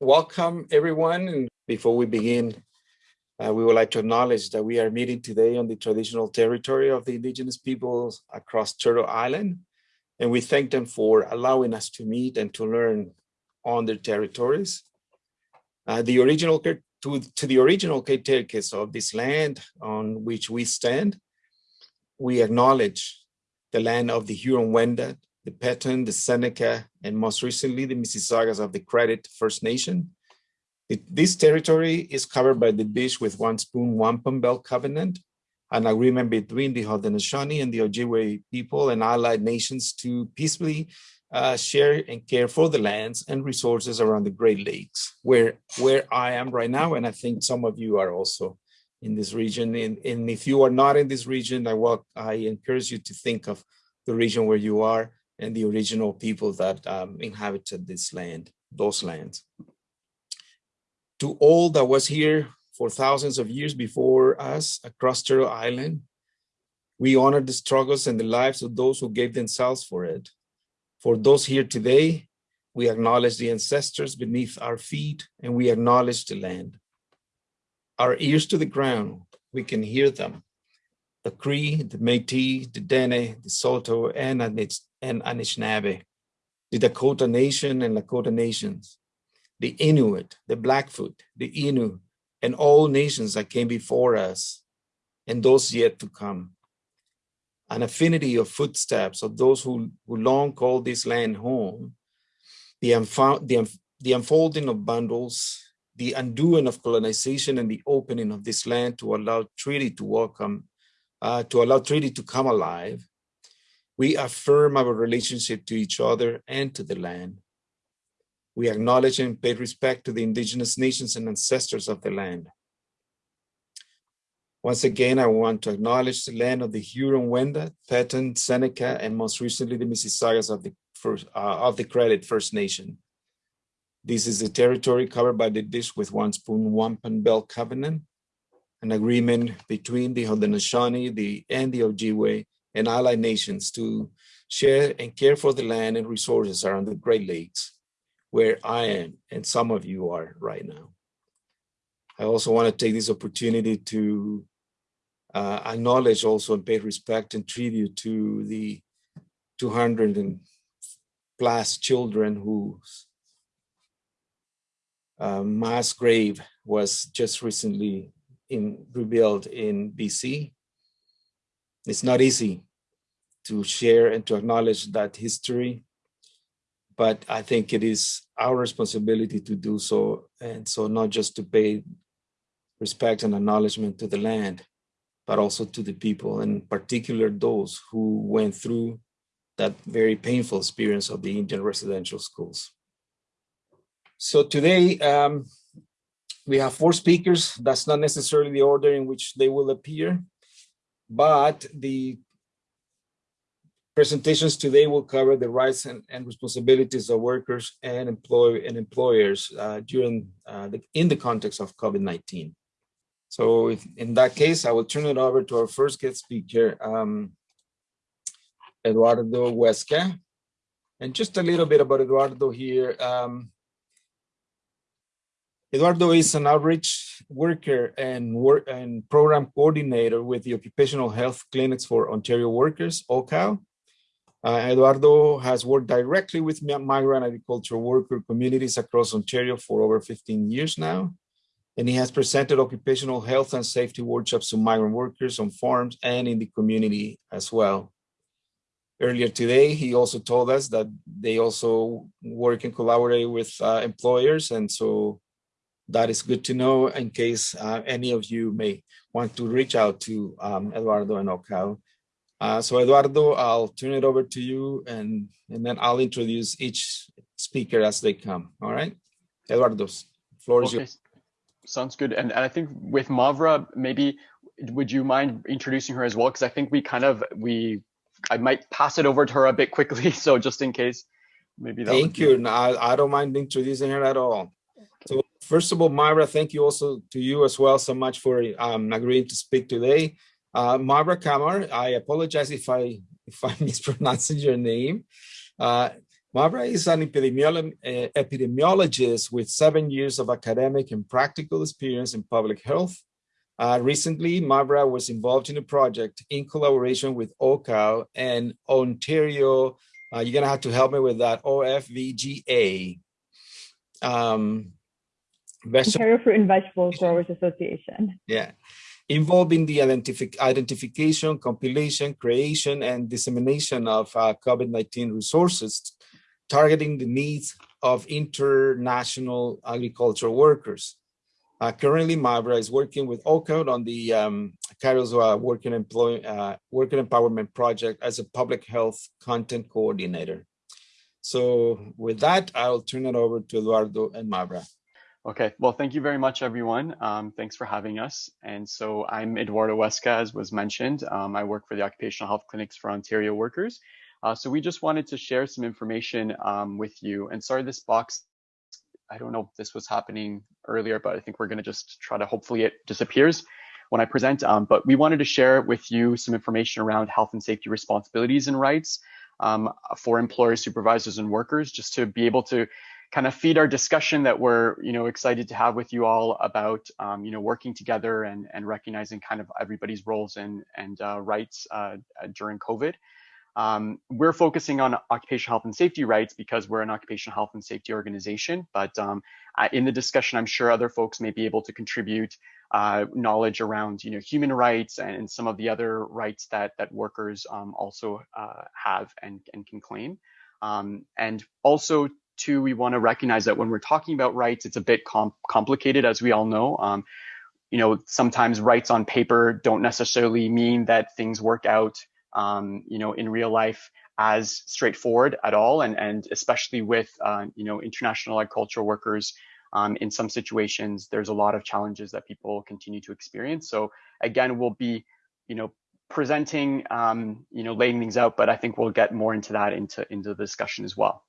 welcome everyone. And before we begin, uh, we would like to acknowledge that we are meeting today on the traditional territory of the indigenous peoples across Turtle Island. And we thank them for allowing us to meet and to learn on their territories. Uh, the original to, to the original caretakers of this land on which we stand, we acknowledge the land of the Huron-Wendat, the Petun, the Seneca, and most recently the Mississaugas of the Credit First Nation. It, this territory is covered by the Dish with One Spoon Wampum Belt Covenant, an agreement between the Haudenosaunee and the Ojibwe people and allied nations to peacefully uh, share and care for the lands and resources around the Great Lakes, where, where I am right now, and I think some of you are also in this region. And, and if you are not in this region, I, walk, I encourage you to think of the region where you are and the original people that um, inhabited this land, those lands. To all that was here for thousands of years before us across Turtle Island, we honor the struggles and the lives of those who gave themselves for it. For those here today, we acknowledge the ancestors beneath our feet and we acknowledge the land. Our ears to the ground, we can hear them the Cree, the Métis, the Dene, the Saulteaux, and, and Anishinaabe, the Dakota Nation and Lakota Nations, the Inuit, the Blackfoot, the Innu, and all nations that came before us, and those yet to come. An affinity of footsteps of those who, who long called this land home, the, the, the unfolding of bundles, the undoing of colonization and the opening of this land to allow treaty to welcome uh, to allow treaty to come alive, we affirm our relationship to each other and to the land. We acknowledge and pay respect to the indigenous nations and ancestors of the land. Once again, I want to acknowledge the land of the Huron-Wendat, Petun, Seneca, and most recently the Mississaugas of the, first, uh, of the Credit First Nation. This is the territory covered by the Dish with One Spoon Wampum Belt Covenant, an agreement between the Haudenosaunee the, and the Ojibwe and allied nations to share and care for the land and resources around the Great Lakes, where I am and some of you are right now. I also want to take this opportunity to uh, acknowledge also and pay respect and tribute to the 200 and plus children whose uh, mass grave was just recently in rebuilt in BC. It's not easy to share and to acknowledge that history, but I think it is our responsibility to do so. And so not just to pay respect and acknowledgement to the land, but also to the people, and in particular those who went through that very painful experience of the Indian residential schools. So today, um, we have four speakers. That's not necessarily the order in which they will appear, but the presentations today will cover the rights and, and responsibilities of workers and employ and employers uh, during uh, the, in the context of COVID-19. So if, in that case, I will turn it over to our first guest speaker, um, Eduardo Huesca. And just a little bit about Eduardo here. Um, Eduardo is an outreach worker and work and program coordinator with the Occupational Health Clinics for Ontario Workers, OHCOW. Uh, Eduardo has worked directly with migrant agricultural worker communities across Ontario for over 15 years now. And he has presented occupational health and safety workshops to migrant workers on farms and in the community as well. Earlier today, he also told us that they also work and collaborate with uh, employers. And so that is good to know in case uh, any of you may want to reach out to um, Eduardo and OHCOW. Uh, so Eduardo, I'll turn it over to you and, and then I'll introduce each speaker as they come. All right, Eduardo, floor is okay. yours. Sounds good. And, and I think with Mavra, maybe would you mind introducing her as well? Because I think we kind of, we, I might pass it over to her a bit quickly. So just in case, maybe that Thank you. No, I, I don't mind introducing her at all. First of all, Myra, thank you also to you as well so much for um, agreeing to speak today. Uh, Myra Kamar, I apologize if I if I'm your name. Uh, is an epidemiolo epidemiologist with seven years of academic and practical experience in public health. Uh, recently, Mavra was involved in a project in collaboration with OHCOW and Ontario, uh, you're gonna have to help me with that, OFVGA. Um, Ontario Fruit and Vegetable Growers Association. Yeah, involving the identific identification, compilation, creation, and dissemination of uh, COVID-19 resources targeting the needs of international agricultural workers. Uh, currently, Mavra is working with OHCOW on the um, uh, Working, Employ uh, Working Empowerment Project as a public health content coordinator. So with that, I'll turn it over to Eduardo and Mavra. Okay, well, thank you very much, everyone. Um, thanks for having us. And so I'm Eduardo Huesca, as was mentioned. Um, I work for the Occupational Health Clinics for Ontario Workers. Uh, so we just wanted to share some information um, with you. And sorry, this box, I don't know if this was happening earlier, but I think we're going to just try to hopefully it disappears when I present. Um, but we wanted to share with you some information around health and safety responsibilities and rights um, for employers, supervisors, and workers, just to be able to kind of feed our discussion that we're you know excited to have with you all about um, you know working together and and recognizing kind of everybody's roles and and uh, rights uh, during COVID. Um, we're focusing on occupational health and safety rights because we're an occupational health and safety organization. But um, in the discussion, I'm sure other folks may be able to contribute uh, knowledge around, you know, human rights and some of the other rights that that workers um, also uh, have and, and can claim. Um, and also, too, we want to recognize that when we're talking about rights, it's a bit com complicated, as we all know. Um, you know, sometimes rights on paper don't necessarily mean that things work out um, you know, in real life as straightforward at all. And, and especially with, uh, you know, international agricultural workers, um, in some situations, there's a lot of challenges that people continue to experience. So again, we'll be, you know, presenting, um, you know, laying things out, but I think we'll get more into that into, into the discussion as well.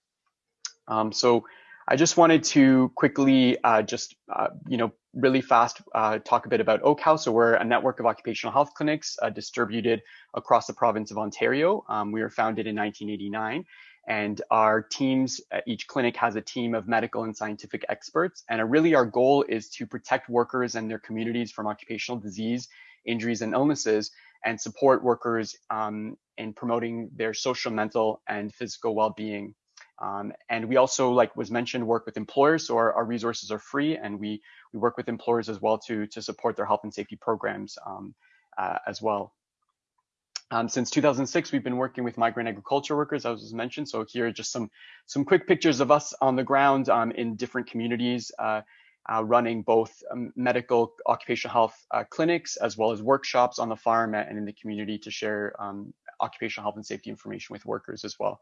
Um, so I just wanted to quickly uh, just, uh, you know, really fast uh, talk a bit about OHCOW. So we're a network of occupational health clinics uh, distributed across the province of Ontario. Um, we were founded in 1989 and our teams, uh, each clinic has a team of medical and scientific experts. And really our goal is to protect workers and their communities from occupational disease, injuries and illnesses and support workers um, in promoting their social, mental and physical well-being um, and we also, like was mentioned, work with employers. So our, our, resources are free and we, we work with employers as well to, to support their health and safety programs um, uh, as well. Um, since 2006, we've been working with migrant agriculture workers, as was mentioned. So here are just some, some quick pictures of us on the ground um, in different communities, uh, uh, running both um, medical occupational health uh, clinics as well as workshops on the farm and in the community to share um, occupational health and safety information with workers as well.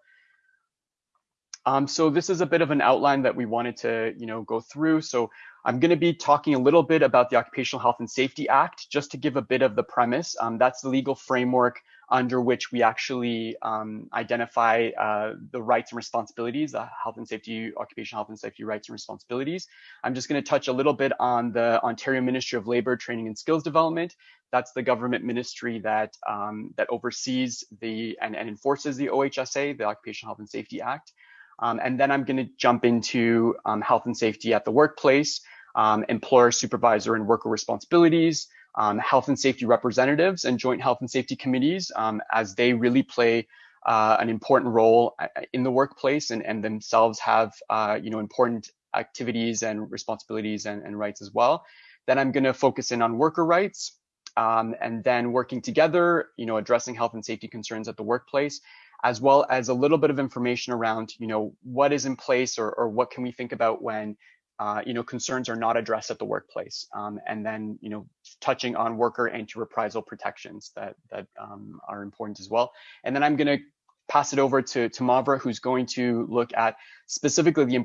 Um, so this is a bit of an outline that we wanted to, you know, go through. So I'm going to be talking a little bit about the Occupational Health and Safety Act, just to give a bit of the premise. Um, that's the legal framework under which we actually um, identify uh, the rights and responsibilities, the health and safety, occupational health and safety rights and responsibilities. I'm just going to touch a little bit on the Ontario Ministry of Labor, Training and Skills Development. That's the government ministry that um, that oversees the and, and enforces the OHSA, the Occupational Health and Safety Act. Um, and then I'm going to jump into um, health and safety at the workplace, um, employer, supervisor, and worker responsibilities, um, health and safety representatives, and joint health and safety committees, um, as they really play uh, an important role uh, in the workplace and, and themselves have uh, you know important activities and responsibilities and, and rights as well. Then I'm going to focus in on worker rights. Um, and then working together, you know, addressing health and safety concerns at the workplace, as well as a little bit of information around, you know, what is in place or, or what can we think about when, uh, you know, concerns are not addressed at the workplace. Um, and then, you know, touching on worker anti-reprisal protections that, that um, are important as well. And then I'm going to pass it over to, to Mavra, who's going to look at specifically the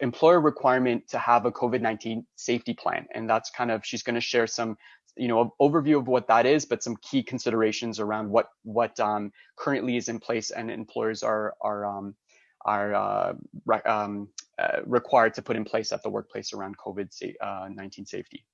employer requirement to have a COVID-19 safety plan. And that's kind of, she's going to share some you know, an overview of what that is, but some key considerations around what what um, currently is in place and employers are are um, are uh, re um, uh, required to put in place at the workplace around COVID-19 uh, safety.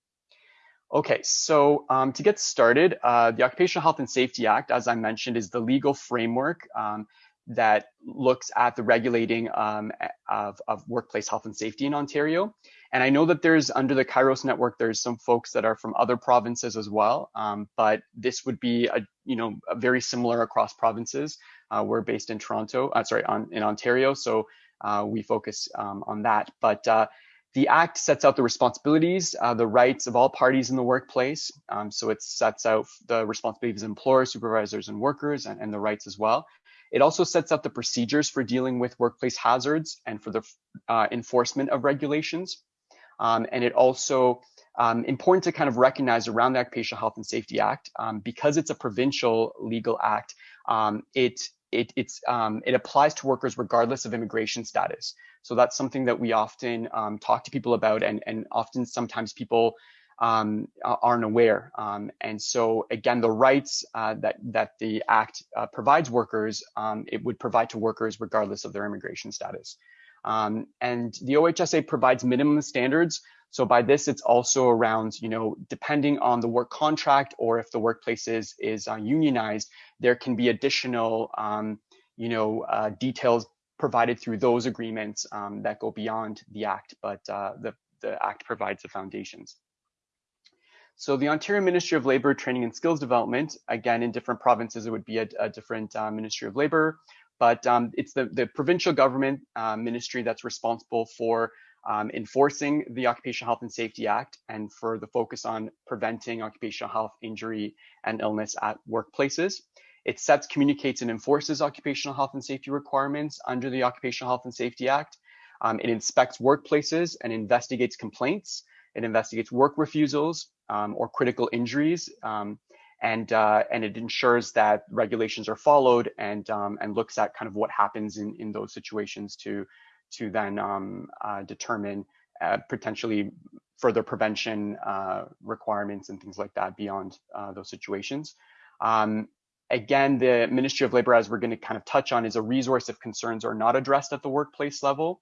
Okay, so um, to get started, uh, the Occupational Health and Safety Act, as I mentioned, is the legal framework um, that looks at the regulating um, of, of workplace health and safety in Ontario. And I know that there's under the Kairos network, there's some folks that are from other provinces as well. Um, but this would be a you know a very similar across provinces. Uh, we're based in Toronto, uh, sorry, on, in Ontario, so uh, we focus um, on that. But uh, the Act sets out the responsibilities, uh, the rights of all parties in the workplace. Um, so it sets out the responsibilities of employers, supervisors, and workers, and, and the rights as well. It also sets out the procedures for dealing with workplace hazards and for the uh, enforcement of regulations. Um, and it also um, important to kind of recognize around the Occupational Health and Safety Act, um, because it's a provincial legal act, um, it it it's um, it applies to workers regardless of immigration status. So that's something that we often um, talk to people about, and and often sometimes people um, aren't aware. Um, and so again, the rights uh, that that the Act uh, provides workers, um, it would provide to workers regardless of their immigration status. Um, and the OHSA provides minimum standards. So by this, it's also around, you know, depending on the work contract or if the workplace is, is uh, unionized, there can be additional, um, you know, uh, details provided through those agreements um, that go beyond the Act, but uh, the, the Act provides the foundations. So the Ontario Ministry of Labour Training and Skills Development, again, in different provinces, it would be a, a different uh, Ministry of Labour but um, it's the, the provincial government uh, ministry that's responsible for um, enforcing the Occupational Health and Safety Act and for the focus on preventing occupational health injury and illness at workplaces. It sets, communicates, and enforces occupational health and safety requirements under the Occupational Health and Safety Act. Um, it inspects workplaces and investigates complaints. It investigates work refusals um, or critical injuries. And uh, and it ensures that regulations are followed and um, and looks at kind of what happens in in those situations to to then um, uh, determine uh, potentially further prevention uh, requirements and things like that beyond uh, those situations. Um, again, the Ministry of Labor, as we're going to kind of touch on, is a resource if concerns are not addressed at the workplace level,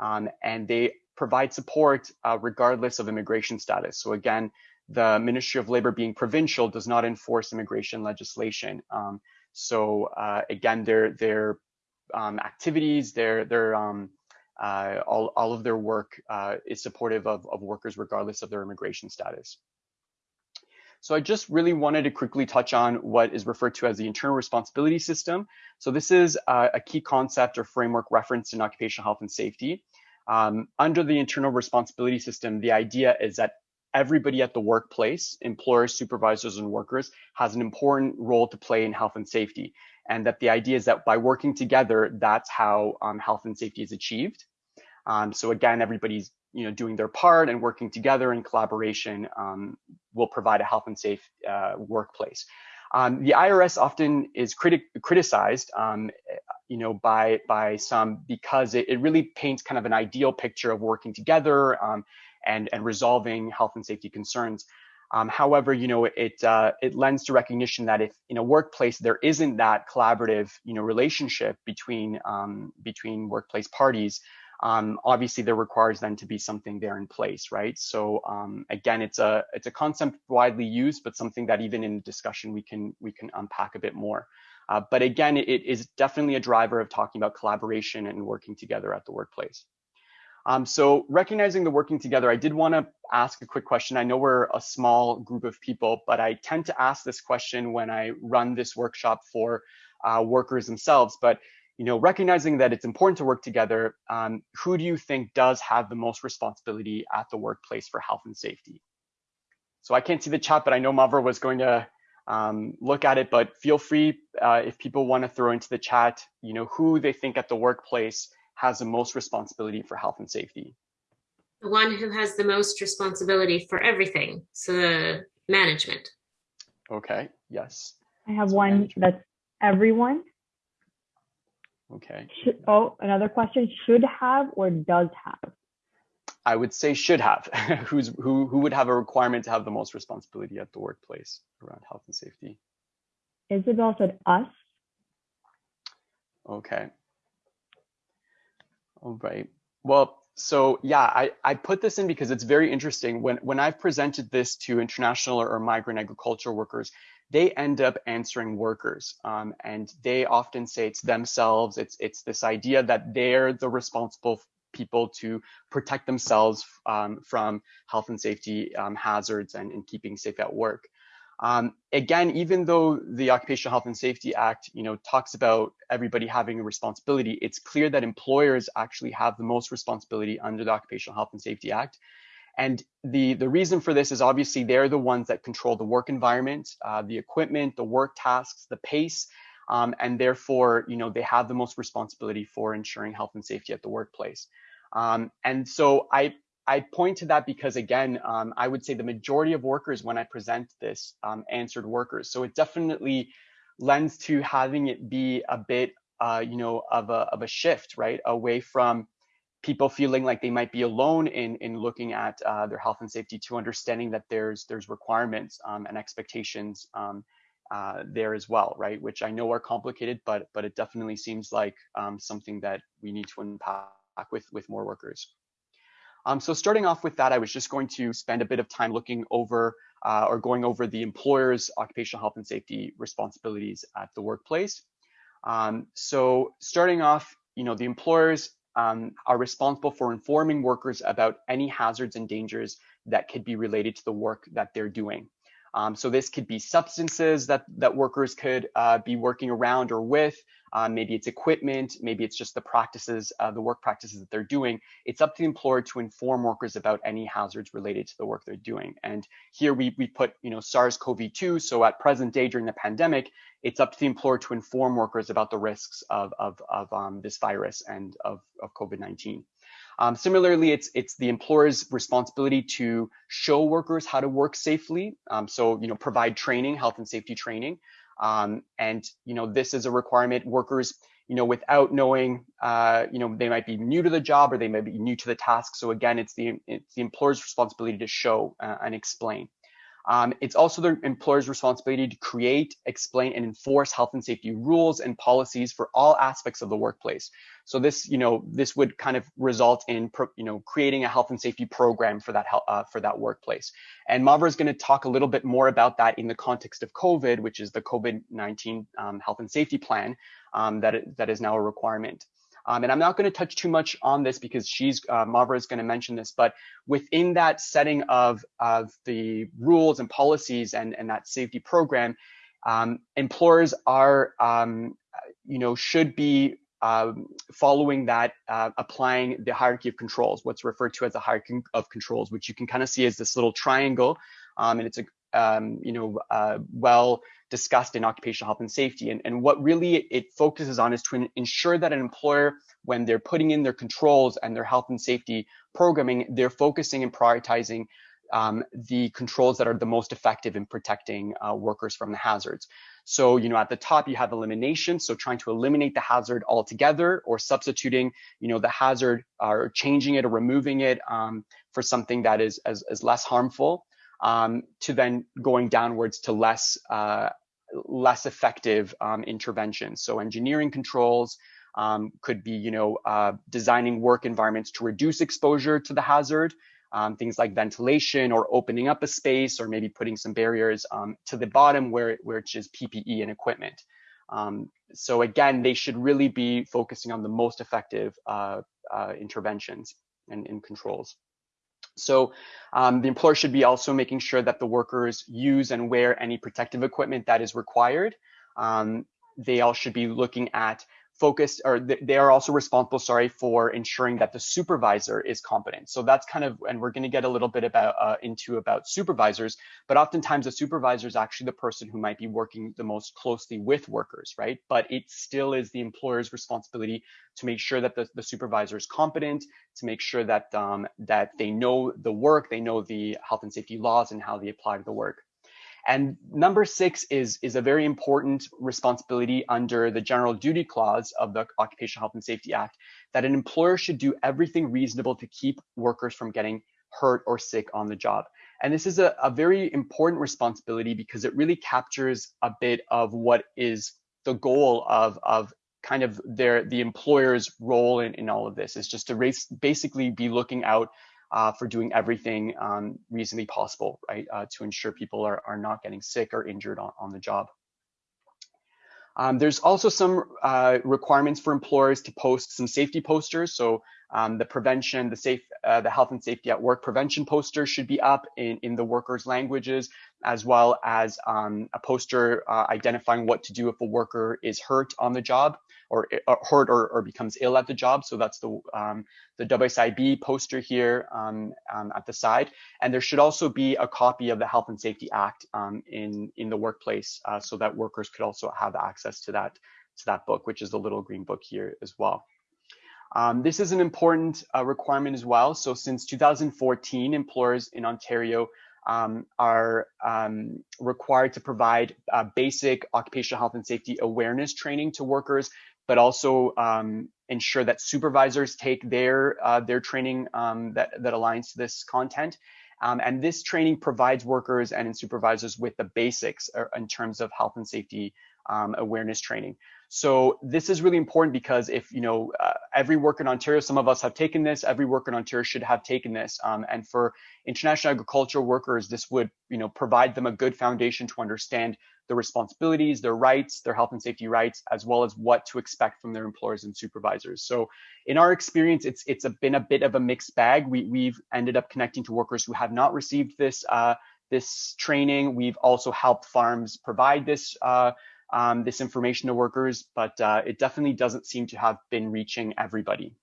um, and they provide support uh, regardless of immigration status. So again, the Ministry of Labor being provincial does not enforce immigration legislation. Um, so uh, again, their their um, activities, their their um, uh, all all of their work uh, is supportive of, of workers regardless of their immigration status. So I just really wanted to quickly touch on what is referred to as the internal responsibility system. So this is a, a key concept or framework referenced in occupational health and safety. Um, under the internal responsibility system, the idea is that everybody at the workplace, employers, supervisors, and workers, has an important role to play in health and safety. And that the idea is that by working together, that's how um, health and safety is achieved. Um, so again, everybody's you know doing their part and working together in collaboration um, will provide a health and safe uh, workplace. Um, the IRS often is criti criticized, um, you know, by by some because it, it, really paints kind of an ideal picture of working together um, and, and resolving health and safety concerns. Um, however, you know, it uh, it lends to recognition that if in a workplace there isn't that collaborative, you know, relationship between um, between workplace parties, um, obviously there requires then to be something there in place, right? So um, again, it's a it's a concept widely used, but something that even in the discussion we can we can unpack a bit more. Uh, but again, it is definitely a driver of talking about collaboration and working together at the workplace. Um, so recognizing the working together, I did want to ask a quick question. I know we're a small group of people, but I tend to ask this question when I run this workshop for uh, workers themselves. But you know, recognizing that it's important to work together, um, who do you think does have the most responsibility at the workplace for health and safety? So I can't see the chat, but I know Mavra was going to um, look at it, but feel free uh, if people want to throw into the chat, you know, who they think at the workplace has the most responsibility for health and safety? The one who has the most responsibility for everything, so the management. Okay, yes. I have so one management. that's everyone. Okay. Should, oh, another question, should have or does have? I would say should have. Who's who who would have a requirement to have the most responsibility at the workplace around health and safety? Isabel said us. Okay. All right. Well, so yeah, I, I put this in because it's very interesting. When when I've presented this to international or migrant agricultural workers, they end up answering workers. Um, and they often say it's themselves. It's, it's this idea that they're the responsible people to protect themselves um, from health and safety um, hazards and, and keeping safe at work. Um, again, even though the Occupational Health and Safety Act, you know, talks about everybody having a responsibility, it's clear that employers actually have the most responsibility under the Occupational Health and Safety Act. And the, the reason for this is obviously they're the ones that control the work environment, uh, the equipment, the work tasks, the pace, um, and therefore, you know, they have the most responsibility for ensuring health and safety at the workplace. Um, and so I, I point to that because again, um, I would say the majority of workers when I present this um, answered workers. So it definitely lends to having it be a bit, uh, you know, of a, of a shift, right? Away from people feeling like they might be alone in, in looking at uh, their health and safety to understanding that there's, there's requirements um, and expectations um, uh, there as well, right? Which I know are complicated, but, but it definitely seems like um, something that we need to unpack with, with more workers. Um, so starting off with that, I was just going to spend a bit of time looking over uh, or going over the employer's occupational health and safety responsibilities at the workplace. Um, so starting off, you know, the employers um, are responsible for informing workers about any hazards and dangers that could be related to the work that they're doing. Um, so this could be substances that, that workers could uh, be working around or with. Uh, maybe it's equipment, maybe it's just the practices, uh, the work practices that they're doing. It's up to the employer to inform workers about any hazards related to the work they're doing. And here we, we put, you know, SARS-CoV-2. So at present day during the pandemic, it's up to the employer to inform workers about the risks of, of, of um, this virus and of, of COVID-19. Um, similarly, it's it's the employer's responsibility to show workers how to work safely. Um, so you know, provide training, health and safety training, um, and you know, this is a requirement. Workers, you know, without knowing, uh, you know, they might be new to the job or they might be new to the task. So again, it's the it's the employer's responsibility to show uh, and explain. Um, it's also the employer's responsibility to create, explain, and enforce health and safety rules and policies for all aspects of the workplace. So this, you know, this would kind of result in, you know, creating a health and safety program for that uh, for that workplace. And Mavra is going to talk a little bit more about that in the context of COVID, which is the COVID-19 um, health and safety plan um, that that is now a requirement. Um, and I'm not going to touch too much on this because she's uh, Mavra is going to mention this, but within that setting of of the rules and policies and and that safety program, um, employers are um, you know should be um, following that, uh, applying the hierarchy of controls, what's referred to as the hierarchy of controls, which you can kind of see as this little triangle, um, and it's a um, you know uh, well discussed in occupational health and safety. And, and what really it focuses on is to ensure that an employer, when they're putting in their controls and their health and safety programming, they're focusing and prioritizing um, the controls that are the most effective in protecting uh, workers from the hazards. So, you know, at the top you have elimination, so trying to eliminate the hazard altogether or substituting, you know, the hazard or changing it or removing it um, for something that is as, as less harmful um, to then going downwards to less uh, less effective um, interventions. So engineering controls um, could be, you know, uh, designing work environments to reduce exposure to the hazard, um, things like ventilation or opening up a space or maybe putting some barriers um, to the bottom where, which is PPE and equipment. Um, so again, they should really be focusing on the most effective uh, uh, interventions and, and controls. So um, the employer should be also making sure that the workers use and wear any protective equipment that is required. Um, they all should be looking at focused or they are also responsible sorry for ensuring that the supervisor is competent. So that's kind of and we're going to get a little bit about uh, into about supervisors but oftentimes the supervisor is actually the person who might be working the most closely with workers right? But it still is the employer's responsibility to make sure that the, the supervisor is competent to make sure that um, that they know the work they know the health and safety laws and how they apply to the work and number six is, is a very important responsibility under the general duty clause of the Occupational Health and Safety Act that an employer should do everything reasonable to keep workers from getting hurt or sick on the job. And this is a, a very important responsibility because it really captures a bit of what is the goal of, of kind of their the employer's role in, in all of this is just to race, basically be looking out uh, for doing everything um, reasonably possible, right, uh, to ensure people are, are not getting sick or injured on, on the job. Um, there's also some uh, requirements for employers to post some safety posters. So um, the prevention, the safe, uh, the health and safety at work prevention poster should be up in, in the workers' languages, as well as um, a poster uh, identifying what to do if a worker is hurt on the job or, or hurt or, or, becomes ill at the job. So that's the um, the WSIB poster here um, um, at the side. And there should also be a copy of the Health and Safety Act um, in in the workplace uh, so that workers could also have access to that to that book, which is the little green book here as well. Um, this is an important uh, requirement as well. So since 2014, employers in Ontario um, are um, required to provide uh, basic occupational health and safety awareness training to workers, but also um, ensure that supervisors take their uh, their training um, that that aligns to this content. Um, and this training provides workers and supervisors with the basics uh, in terms of health and safety awareness training. So this is really important because if, you know, uh, every worker in Ontario, some of us have taken this, every worker in Ontario should have taken this. Um, and for international agricultural workers, this would, you know, provide them a good foundation to understand their responsibilities, their rights, their health and safety rights, as well as what to expect from their employers and supervisors. So in our experience, it's it's a, been a bit of a mixed bag. We, we've ended up connecting to workers who have not received this uh, this training. We've also helped farms provide this uh, um, this information to workers, but uh, it definitely doesn't seem to have been reaching everybody.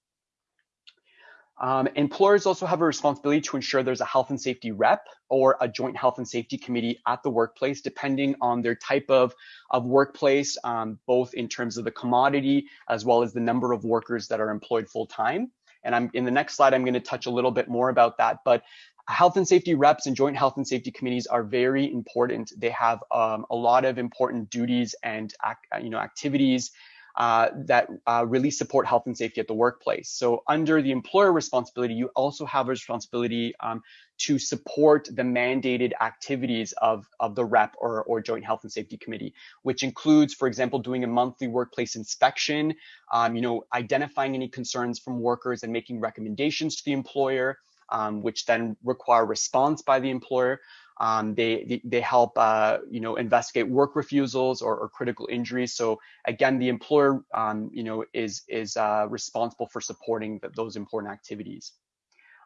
Um, employers also have a responsibility to ensure there's a health and safety rep or a joint health and safety committee at the workplace, depending on their type of, of workplace, um, both in terms of the commodity as well as the number of workers that are employed full time. And I'm in the next slide, I'm going to touch a little bit more about that. But health and safety reps and joint health and safety committees are very important. They have um, a lot of important duties and you know activities uh, that uh, really support health and safety at the workplace. So under the employer responsibility, you also have a responsibility um, to support the mandated activities of, of the rep or, or joint health and safety committee, which includes, for example, doing a monthly workplace inspection, um, you know, identifying any concerns from workers and making recommendations to the employer, um, which then require response by the employer. Um, they, they help uh, you know investigate work refusals or, or, critical injuries. So again, the employer um, you know is is uh, responsible for supporting the, those important activities.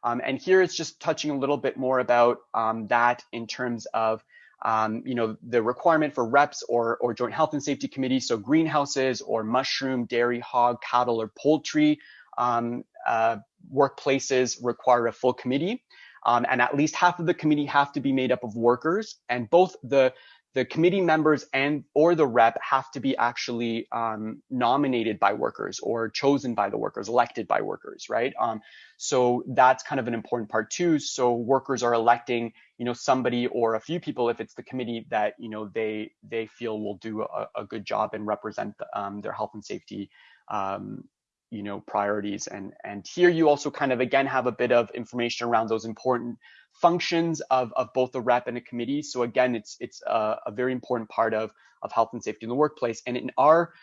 Um, and here it's just touching a little bit more about um, that in terms of um, you know the requirement for reps or or joint health and safety committees. So greenhouses or mushroom, dairy, hog, cattle, or poultry um, uh, workplaces require a full committee. Um, and at least half of the committee have to be made up of workers and both the the committee members and or the rep have to be actually um, nominated by workers or chosen by the workers, elected by workers, right? Um, so that's kind of an important part too. So workers are electing, you know, somebody or a few people if it's the committee that you know they they feel will do a, a good job and represent um, their health and safety um, you know priorities. And and here you also kind of again have a bit of information around those important functions of, of both the rep and a committee. So again it's it's a, a very important part of of health and safety in the workplace. And in our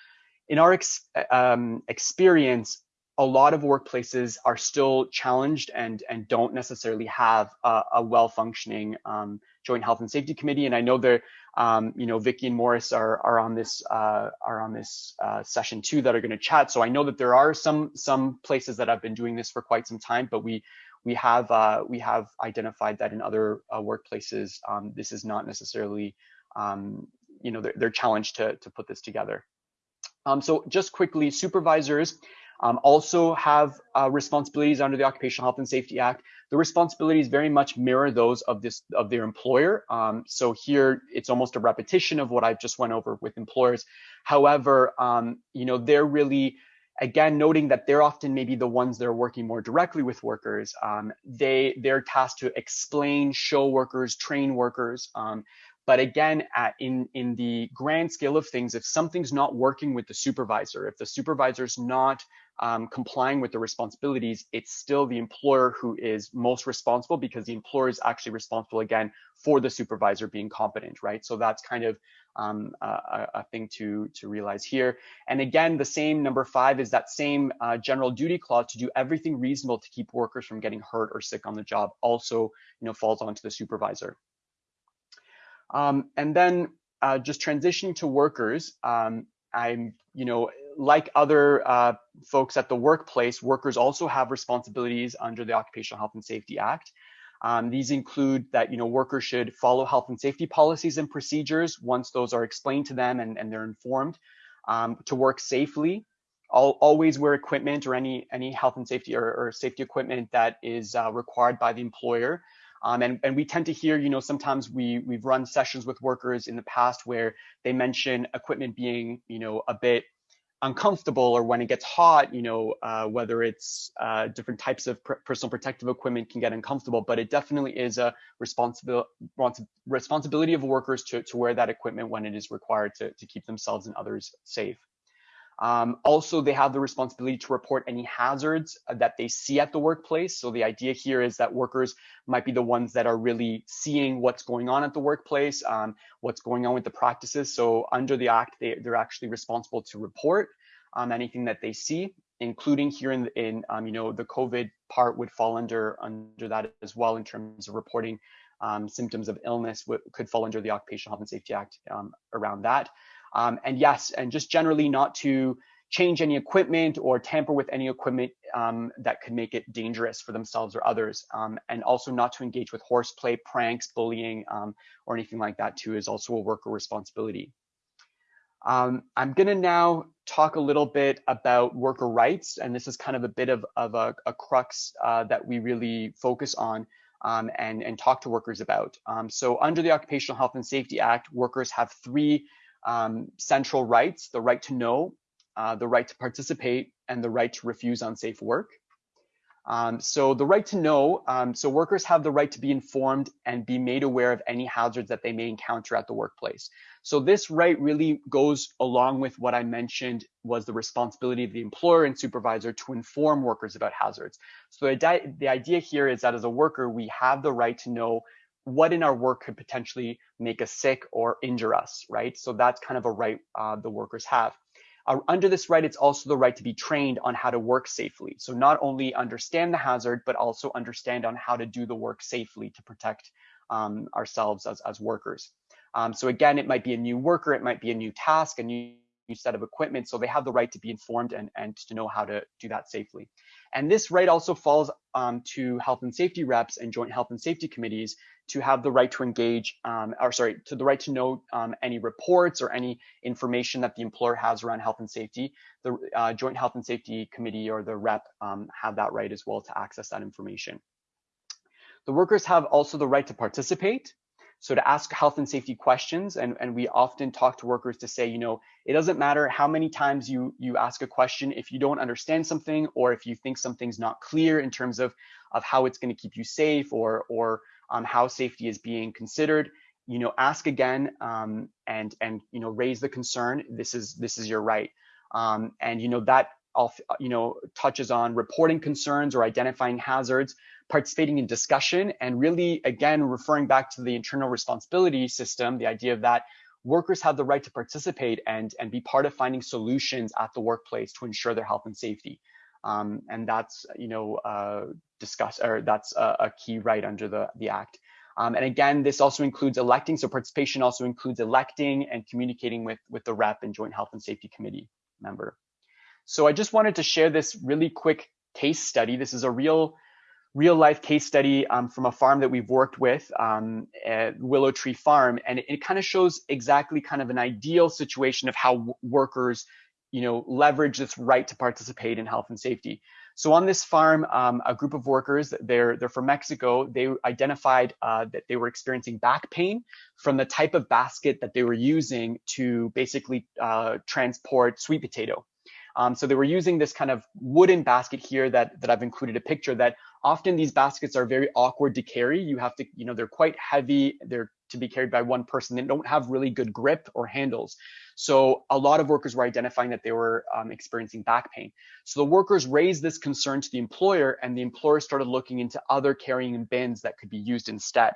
in our ex, um, experience a lot of workplaces are still challenged and and don't necessarily have a, a well functioning um, joint health and safety committee. And i know there um, you know, Vicky and Morris are are on this uh, are on this uh, session too that are going to chat. So I know that there are some some places that have been doing this for quite some time, but we we have uh, we have identified that in other uh, workplaces um, this is not necessarily um, you know they're, they're, challenged to to put this together. Um, so just quickly, supervisors um, also have uh, responsibilities under the Occupational Health and Safety Act. The responsibilities very much mirror those of this of their employer. Um, so here it's almost a repetition of what I've just went over with employers. However, um, you know they're really again noting that they're often maybe the ones that are working more directly with workers. Um, they they're tasked to explain, show workers, train workers. But again, at, in, in the grand scale of things, if something's not working with the supervisor, if the supervisor's not um, complying with the responsibilities, it's still the employer who is most responsible because the employer is actually responsible again for the supervisor being competent, right? So that's kind of um, a, a, thing to, to realize here. And again, the same number five is that same uh, general duty clause to do everything reasonable to keep workers from getting hurt or sick on the job also you know, falls onto the supervisor. Um, and then uh, just transitioning to workers, um, I'm, you know, like other uh, folks at the workplace, workers also have responsibilities under the Occupational Health and Safety Act. Um, these include that you know workers should follow health and safety policies and procedures once those are explained to them and, and they're informed um, to work safely. I'll always wear equipment or any any health and safety or, or safety equipment that is uh, required by the employer. Um, and, and we tend to hear, you know, sometimes we we've run sessions with workers in the past where they mention equipment being, you know, a bit uncomfortable or when it gets hot, you know, uh, whether it's uh, different types of pr personal protective equipment can get uncomfortable, but it definitely is a responsibility responsibility of workers to, to wear that equipment when it is required to, to keep themselves and others safe. Um, also, they have the responsibility to report any hazards uh, that they see at the workplace. So the idea here is that workers might be the ones that are really seeing what's going on at the workplace, um, what's going on with the practices. So under the act, they, they're actually responsible to report um, anything that they see, including here in, in um, you know, the COVID part would fall under under that as well in terms of reporting um, symptoms of illness could fall under the Occupational Health and Safety Act um, around that. Um, and yes, and just generally not to change any equipment or tamper with any equipment um, that could make it dangerous for themselves or others. Um, and also not to engage with horseplay, pranks, bullying, um, or anything like that too is also a worker responsibility. Um, I'm gonna now talk a little bit about worker rights, and this is kind of a bit of, of a, a crux uh, that we really focus on um, and, and talk to workers about. Um, so under the Occupational Health and Safety Act, workers have three um, central rights, the right to know, uh, the right to participate, and the right to refuse unsafe work. Um, so the right to know, um, so workers have the right to be informed and be made aware of any hazards that they may encounter at the workplace. So this right really goes along with what I mentioned was the responsibility of the employer and supervisor to inform workers about hazards. So the, the idea here is that as a worker, we have the right to know what in our work could potentially make us sick or injure us, right? So that's kind of a right uh, the workers have. Uh, under this right, it's also the right to be trained on how to work safely. So not only understand the hazard, but also understand on how to do the work safely to protect um, ourselves as, as workers. Um, so again, it might be a new worker, it might be a new task, a new set of equipment. So they have the right to be informed and, and to know how to do that safely. And this right also falls um, to health and safety reps and joint health and safety committees to have the right to engage, um, or sorry, to the right to know um, any reports or any information that the employer has around health and safety. The uh, joint health and safety committee or the rep um, have that right as well to access that information. The workers have also the right to participate so to ask health and safety questions, and, and we often talk to workers to say, you know, it doesn't matter how many times you, you ask a question, if you don't understand something, or if you think something's not clear in terms of, of how it's gonna keep you safe or, or um, how safety is being considered, you know, ask again um, and, and, you know, raise the concern, this is, this is your right. Um, and, you know, that you know, touches on reporting concerns or identifying hazards, participating in discussion, and really, again, referring back to the internal responsibility system, the idea of that workers have the right to participate and, and be part of finding solutions at the workplace to ensure their health and safety. Um, and that's, you know, uh, discuss or that's a, a, key right under the, the act. Um, and again, this also includes electing. So participation also includes electing and communicating with, with the rep and joint health and safety committee member. So I just wanted to share this really quick case study. This is a real real life case study um, from a farm that we've worked with um, at Willow Tree Farm. And it, it kind of shows exactly kind of an ideal situation of how workers, you know, leverage this right to participate in health and safety. So on this farm, um, a group of workers, they're, they're from Mexico, they identified uh, that they were experiencing back pain from the type of basket that they were using to basically uh, transport sweet potato. Um, so they were using this kind of wooden basket here that, that I've included a picture that often these baskets are very awkward to carry. You have to, you know, they're quite heavy. They're to be carried by one person. They don't have really good grip or handles. So a lot of workers were identifying that they were um, experiencing back pain. So the workers raised this concern to the employer and the employer started looking into other carrying bins that could be used instead.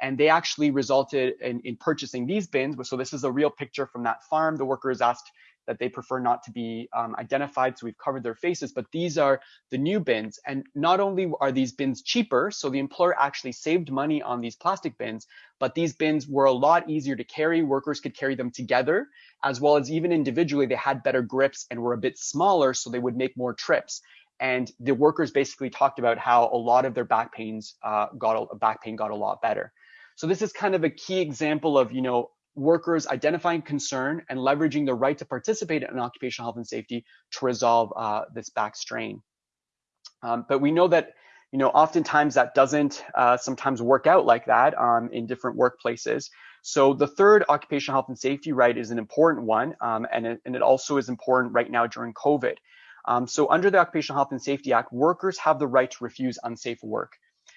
And they actually resulted in, in purchasing these bins. So this is a real picture from that farm. The workers asked that they prefer not to be um, identified. So we've covered their faces, but these are the new bins. And not only are these bins cheaper, so the employer actually saved money on these plastic bins, but these bins were a lot easier to carry. Workers could carry them together, as well as even individually, they had better grips and were a bit smaller, so they would make more trips. And the workers basically talked about how a lot of their back pains uh, got a, back pain got a lot better. So this is kind of a key example of, you know, workers identifying concern and leveraging the right to participate in occupational health and safety to resolve uh, this back strain. Um, but we know that you know oftentimes that doesn't uh, sometimes work out like that um, in different workplaces. So the third occupational health and safety right is an important one, um, and, it, and it also is important right now during COVID. Um, so under the Occupational Health and Safety Act, workers have the right to refuse unsafe work.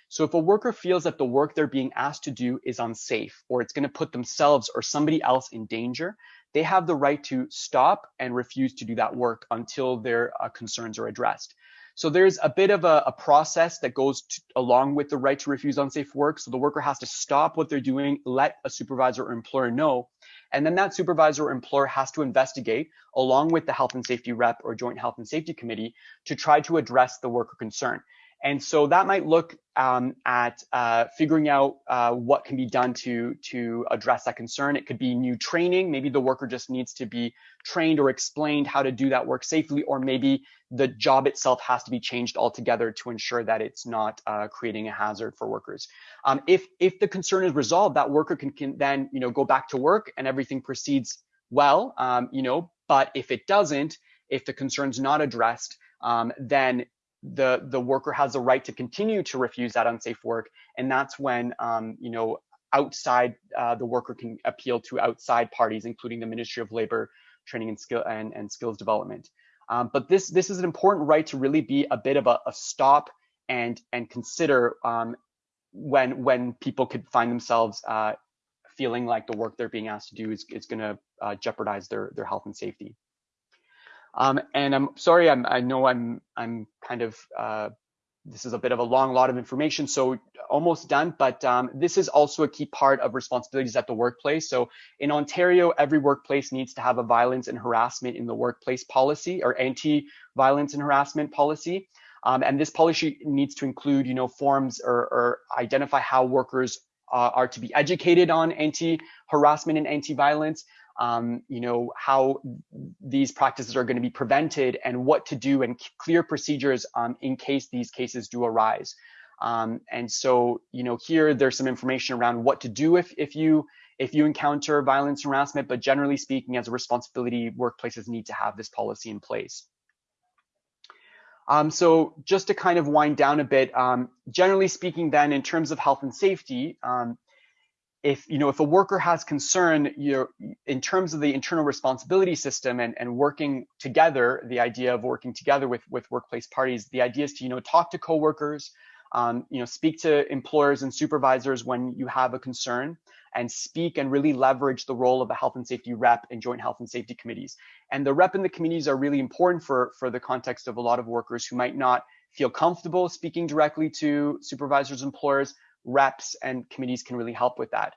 So if a worker feels that the work they're being asked to do is unsafe or it's going to put themselves or somebody else in danger, they have the right to stop and refuse to do that work until their uh, concerns are addressed. So there's a bit of a, a process that goes to, along with the right to refuse unsafe work. So the worker has to stop what they're doing, let a supervisor or employer know, and then that supervisor or employer has to investigate along with the health and safety rep or joint health and safety committee to try to address the worker concern. And so that might look um, at uh, figuring out uh, what can be done to, to address that concern. It could be new training. Maybe the worker just needs to be trained or explained how to do that work safely, or maybe the job itself has to be changed altogether to ensure that it's not uh, creating a hazard for workers. Um, if, if the concern is resolved, that worker can, can then you know, go back to work and everything proceeds well, um, you know, but if it doesn't, if the concern's not addressed, um, then the the worker has the right to continue to refuse that unsafe work, and that's when um, you know outside uh, the worker can appeal to outside parties, including the Ministry of Labor, Training and Skill and, and Skills Development. Um, but this this is an important right to really be a bit of a, a stop and and consider um, when when people could find themselves uh, feeling like the work they're being asked to do is, is going to uh, jeopardize their their health and safety. Um, and I'm sorry, I'm, I know I'm I'm kind of uh, this is a bit of a long lot of information, so almost done. But um, this is also a key part of responsibilities at the workplace. So in Ontario, every workplace needs to have a violence and harassment in the workplace policy or anti-violence and harassment policy. Um, and this policy needs to include, you know, forms or, or identify how workers uh, are to be educated on anti-harassment and anti-violence, um, you know, how these practices are going to be prevented and what to do and clear procedures um, in case these cases do arise. Um, and so, you know, here there's some information around what to do if, if you if you encounter violence and harassment, but generally speaking, as a responsibility, workplaces need to have this policy in place. Um, so just to kind of wind down a bit, um, generally speaking, then in terms of health and safety, um, if you know if a worker has concern you're in terms of the internal responsibility system and, and working together the idea of working together with with workplace parties the idea is to you know talk to coworkers um, you know speak to employers and supervisors when you have a concern and speak and really leverage the role of a health and safety rep in joint health and safety committees. And the rep and the committees are really important for for the context of a lot of workers who might not feel comfortable speaking directly to supervisors and employers reps and committees can really help with that.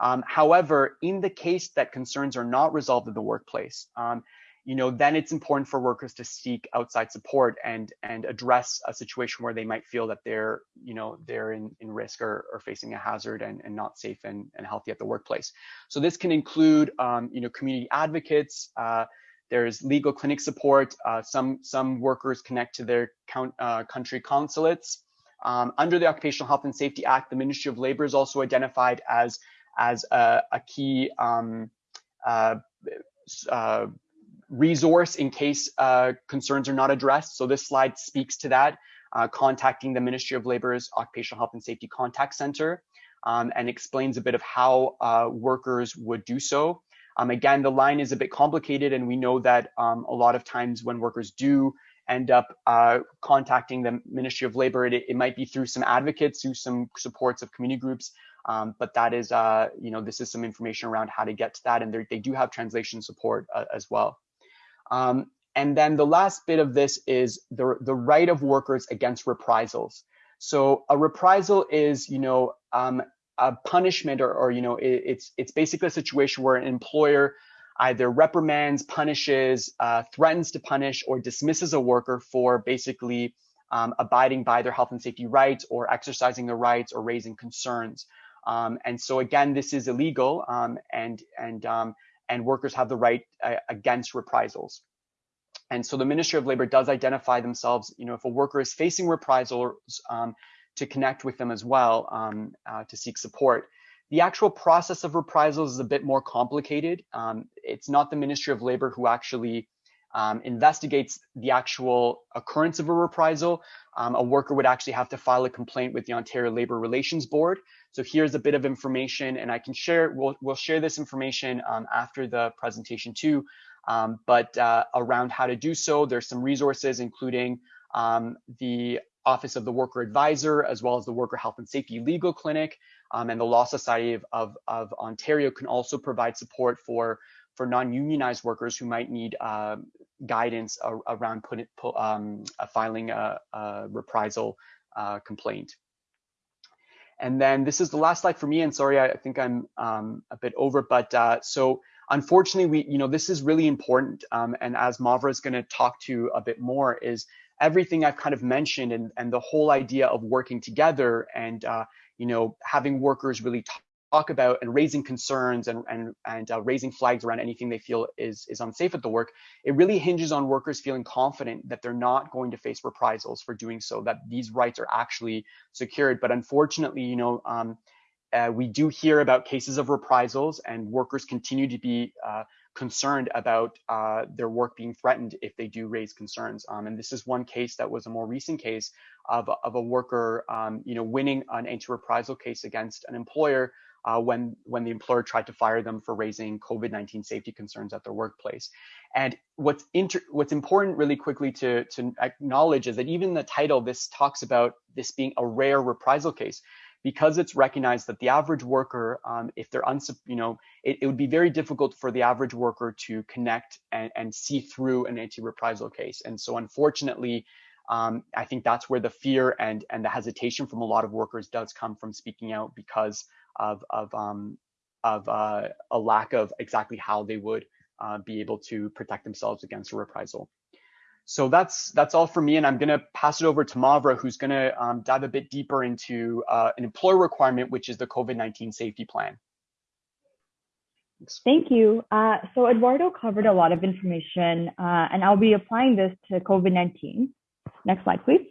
Um, however, in the case that concerns are not resolved in the workplace, um, you know, then it's important for workers to seek outside support and and address a situation where they might feel that they're, you know, they're in, in risk or, or facing a hazard and, and not safe and, and healthy at the workplace. So this can include, um, you know, community advocates. Uh, there's legal clinic support. Uh, some some workers connect to their count, uh, country consulates. Um, under the Occupational Health and Safety Act, the Ministry of Labor is also identified as, as a, a key um, uh, uh, resource in case uh, concerns are not addressed. So this slide speaks to that, uh, contacting the Ministry of Labor's Occupational Health and Safety Contact Center um, and explains a bit of how uh, workers would do so. Um, again, the line is a bit complicated and we know that um, a lot of times when workers do end up uh, contacting the Ministry of Labor. It, it, might be through some advocates, through some supports of community groups, um, but that is, uh, you know, this is some information around how to get to that, and they do have translation support uh, as well. Um, and then the last bit of this is the, the right of workers against reprisals. So a reprisal is, you know, um, a punishment or, or you know, it, it's it's basically a situation where an employer either reprimands, punishes, uh, threatens to punish, or dismisses a worker for basically um, abiding by their health and safety rights or exercising their rights or raising concerns. Um, and so again, this is illegal um, and, and, um, and workers have the right uh, against reprisals. And so the Ministry of Labor does identify themselves, you know, if a worker is facing reprisals, um, to connect with them as well um, uh, to seek support. The actual process of reprisals is a bit more complicated. Um, it's not the Ministry of Labor who actually um, investigates the actual occurrence of a reprisal. Um, a worker would actually have to file a complaint with the Ontario Labor Relations Board. So here's a bit of information, and I can share. We'll we'll share this information um, after the presentation too. Um, but uh, around how to do so, there's some resources, including um, the Office of the Worker Advisor, as well as the Worker Health and Safety Legal Clinic, um, and the Law Society of, of, of, Ontario can also provide support for, for non-unionized workers who might need uh, guidance around put um, filing a, a reprisal uh, complaint. And then this is the last slide for me, and sorry, I think I'm um, a bit over, but uh, so unfortunately, we, you know, this is really important, um, and as Mavra is going to talk to a bit more, is everything I've kind of mentioned and, and the whole idea of working together and, uh, you know, having workers really talk about and raising concerns and, and, and uh, raising flags around anything they feel is, is unsafe at the work, it really hinges on workers feeling confident that they're not going to face reprisals for doing so, that these rights are actually secured. But unfortunately, you know, um, uh, we do hear about cases of reprisals and workers continue to be uh, concerned about uh, their work being threatened if they do raise concerns. Um, and this is one case that was a more recent case of, of a worker, um, you know, winning an anti-reprisal case against an employer uh, when when the employer tried to fire them for raising COVID-19 safety concerns at their workplace. And what's inter- what's important, really quickly to to acknowledge, is that even the title this talks about this being a rare reprisal case because it's recognized that the average worker, um, if they're uns, you know, it, it, would be very difficult for the average worker to connect and, and see through an anti-reprisal case. And so, unfortunately, um, I think that's where the fear and and the hesitation from a lot of workers does come from speaking out because of of um, of uh, a lack of exactly how they would uh, be able to protect themselves against a reprisal. So that's that's all for me, and I'm going to pass it over to Mavra, who's going to um, dive a bit deeper into uh, an employer requirement, which is the COVID-19 safety plan. Thank you. Uh, so Eduardo covered a lot of information, uh, and I'll be applying this to COVID-19. Next slide, please.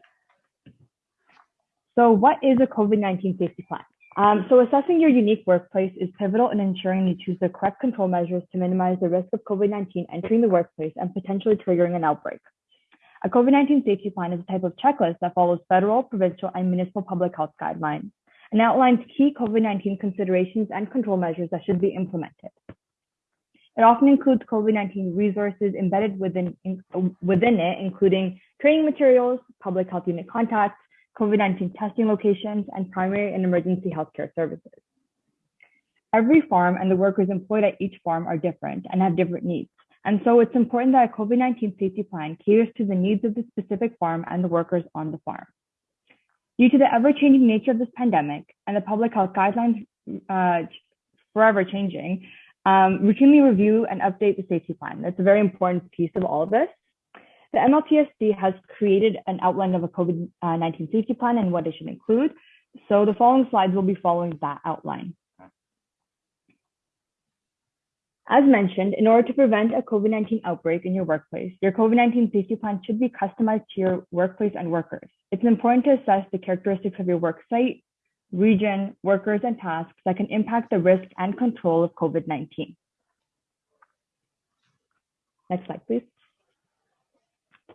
So what is a COVID-19 safety plan? Um, so assessing your unique workplace is pivotal in ensuring you choose the correct control measures to minimize the risk of COVID-19 entering the workplace and potentially triggering an outbreak. A COVID-19 safety plan is a type of checklist that follows federal, provincial, and municipal public health guidelines and outlines key COVID-19 considerations and control measures that should be implemented. It often includes COVID-19 resources embedded within, in, within it, including training materials, public health unit contacts, COVID-19 testing locations, and primary and emergency healthcare services. Every farm and the workers employed at each farm are different and have different needs. And so it's important that a COVID-19 safety plan caters to the needs of the specific farm and the workers on the farm. Due to the ever-changing nature of this pandemic and the public health guidelines uh, forever changing, um, routinely review and update the safety plan. That's a very important piece of all of this. The MLTSD has created an outline of a COVID-19 safety plan and what it should include. So the following slides will be following that outline. As mentioned, in order to prevent a COVID-19 outbreak in your workplace, your COVID-19 safety plan should be customized to your workplace and workers. It's important to assess the characteristics of your work site, region, workers, and tasks that can impact the risk and control of COVID-19. Next slide, please.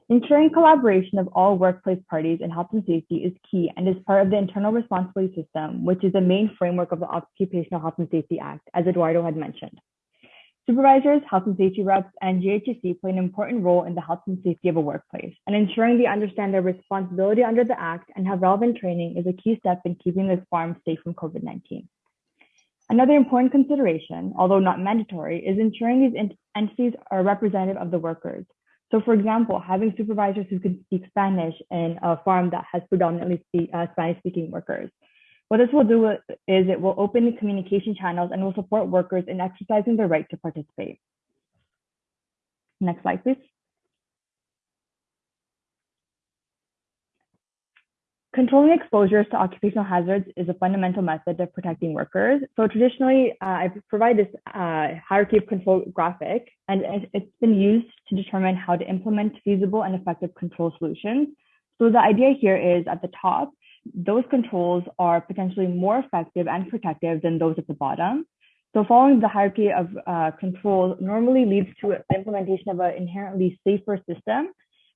Ensuring collaboration of all workplace parties in health and safety is key and is part of the internal responsibility system, which is the main framework of the Occupational Health and Safety Act, as Eduardo had mentioned. Supervisors, health and safety reps, and JHSC play an important role in the health and safety of a workplace, and ensuring they understand their responsibility under the Act and have relevant training is a key step in keeping this farm safe from COVID-19. Another important consideration, although not mandatory, is ensuring these entities are representative of the workers. So for example, having supervisors who can speak Spanish in a farm that has predominantly uh, Spanish speaking workers, What this will do is it will open communication channels and will support workers in exercising their right to participate. Next slide, please. Controlling exposures to occupational hazards is a fundamental method of protecting workers. So traditionally, uh, I provide this uh, hierarchy of control graphic, and it's been used to determine how to implement feasible and effective control solutions. So the idea here is at the top, those controls are potentially more effective and protective than those at the bottom. So following the hierarchy of uh, controls normally leads to implementation of an inherently safer system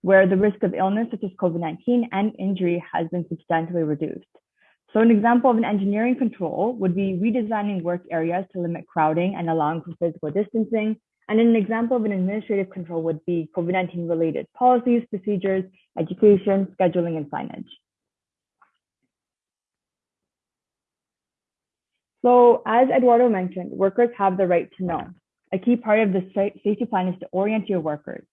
where the risk of illness such as COVID-19 and injury has been substantially reduced. So an example of an engineering control would be redesigning work areas to limit crowding and allowing for physical distancing. And an example of an administrative control would be COVID-19 related policies, procedures, education, scheduling, and signage. So as Eduardo mentioned, workers have the right to know. A key part of the safety plan is to orient your workers.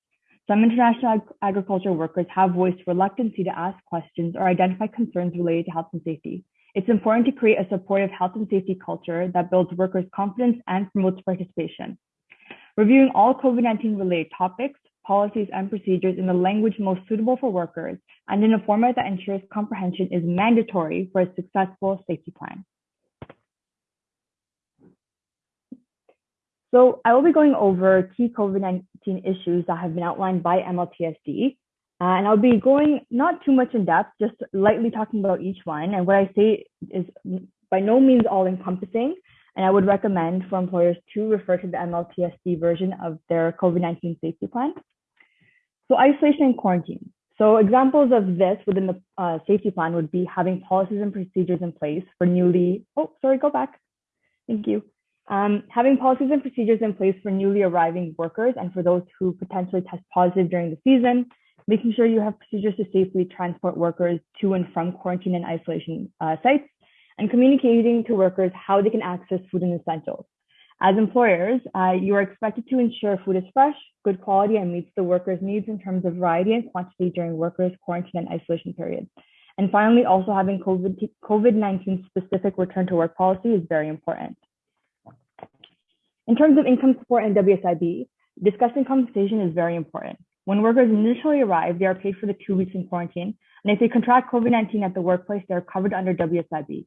Some international ag agriculture workers have voiced reluctancy to ask questions or identify concerns related to health and safety. It's important to create a supportive health and safety culture that builds workers' confidence and promotes participation. Reviewing all COVID-19 related topics, policies, and procedures in the language most suitable for workers and in a format that ensures comprehension is mandatory for a successful safety plan. So I will be going over key COVID-19 issues that have been outlined by MLTSD. Uh, and I'll be going not too much in depth, just lightly talking about each one. And what I say is by no means all encompassing. And I would recommend for employers to refer to the MLTSD version of their COVID-19 safety plan. So isolation and quarantine. So examples of this within the uh, safety plan would be having policies and procedures in place for newly, oh, sorry, go back. Thank you. Um, having policies and procedures in place for newly arriving workers and for those who potentially test positive during the season, making sure you have procedures to safely transport workers to and from quarantine and isolation uh, sites, and communicating to workers how they can access food and essentials. As employers, uh, you are expected to ensure food is fresh, good quality, and meets the workers' needs in terms of variety and quantity during workers' quarantine and isolation periods. And finally, also having COVID-19 specific return to work policy is very important. In terms of income support and WSIB, discussing compensation is very important. When workers initially arrive, they are paid for the two weeks in quarantine, and if they contract COVID-19 at the workplace, they are covered under WSIB.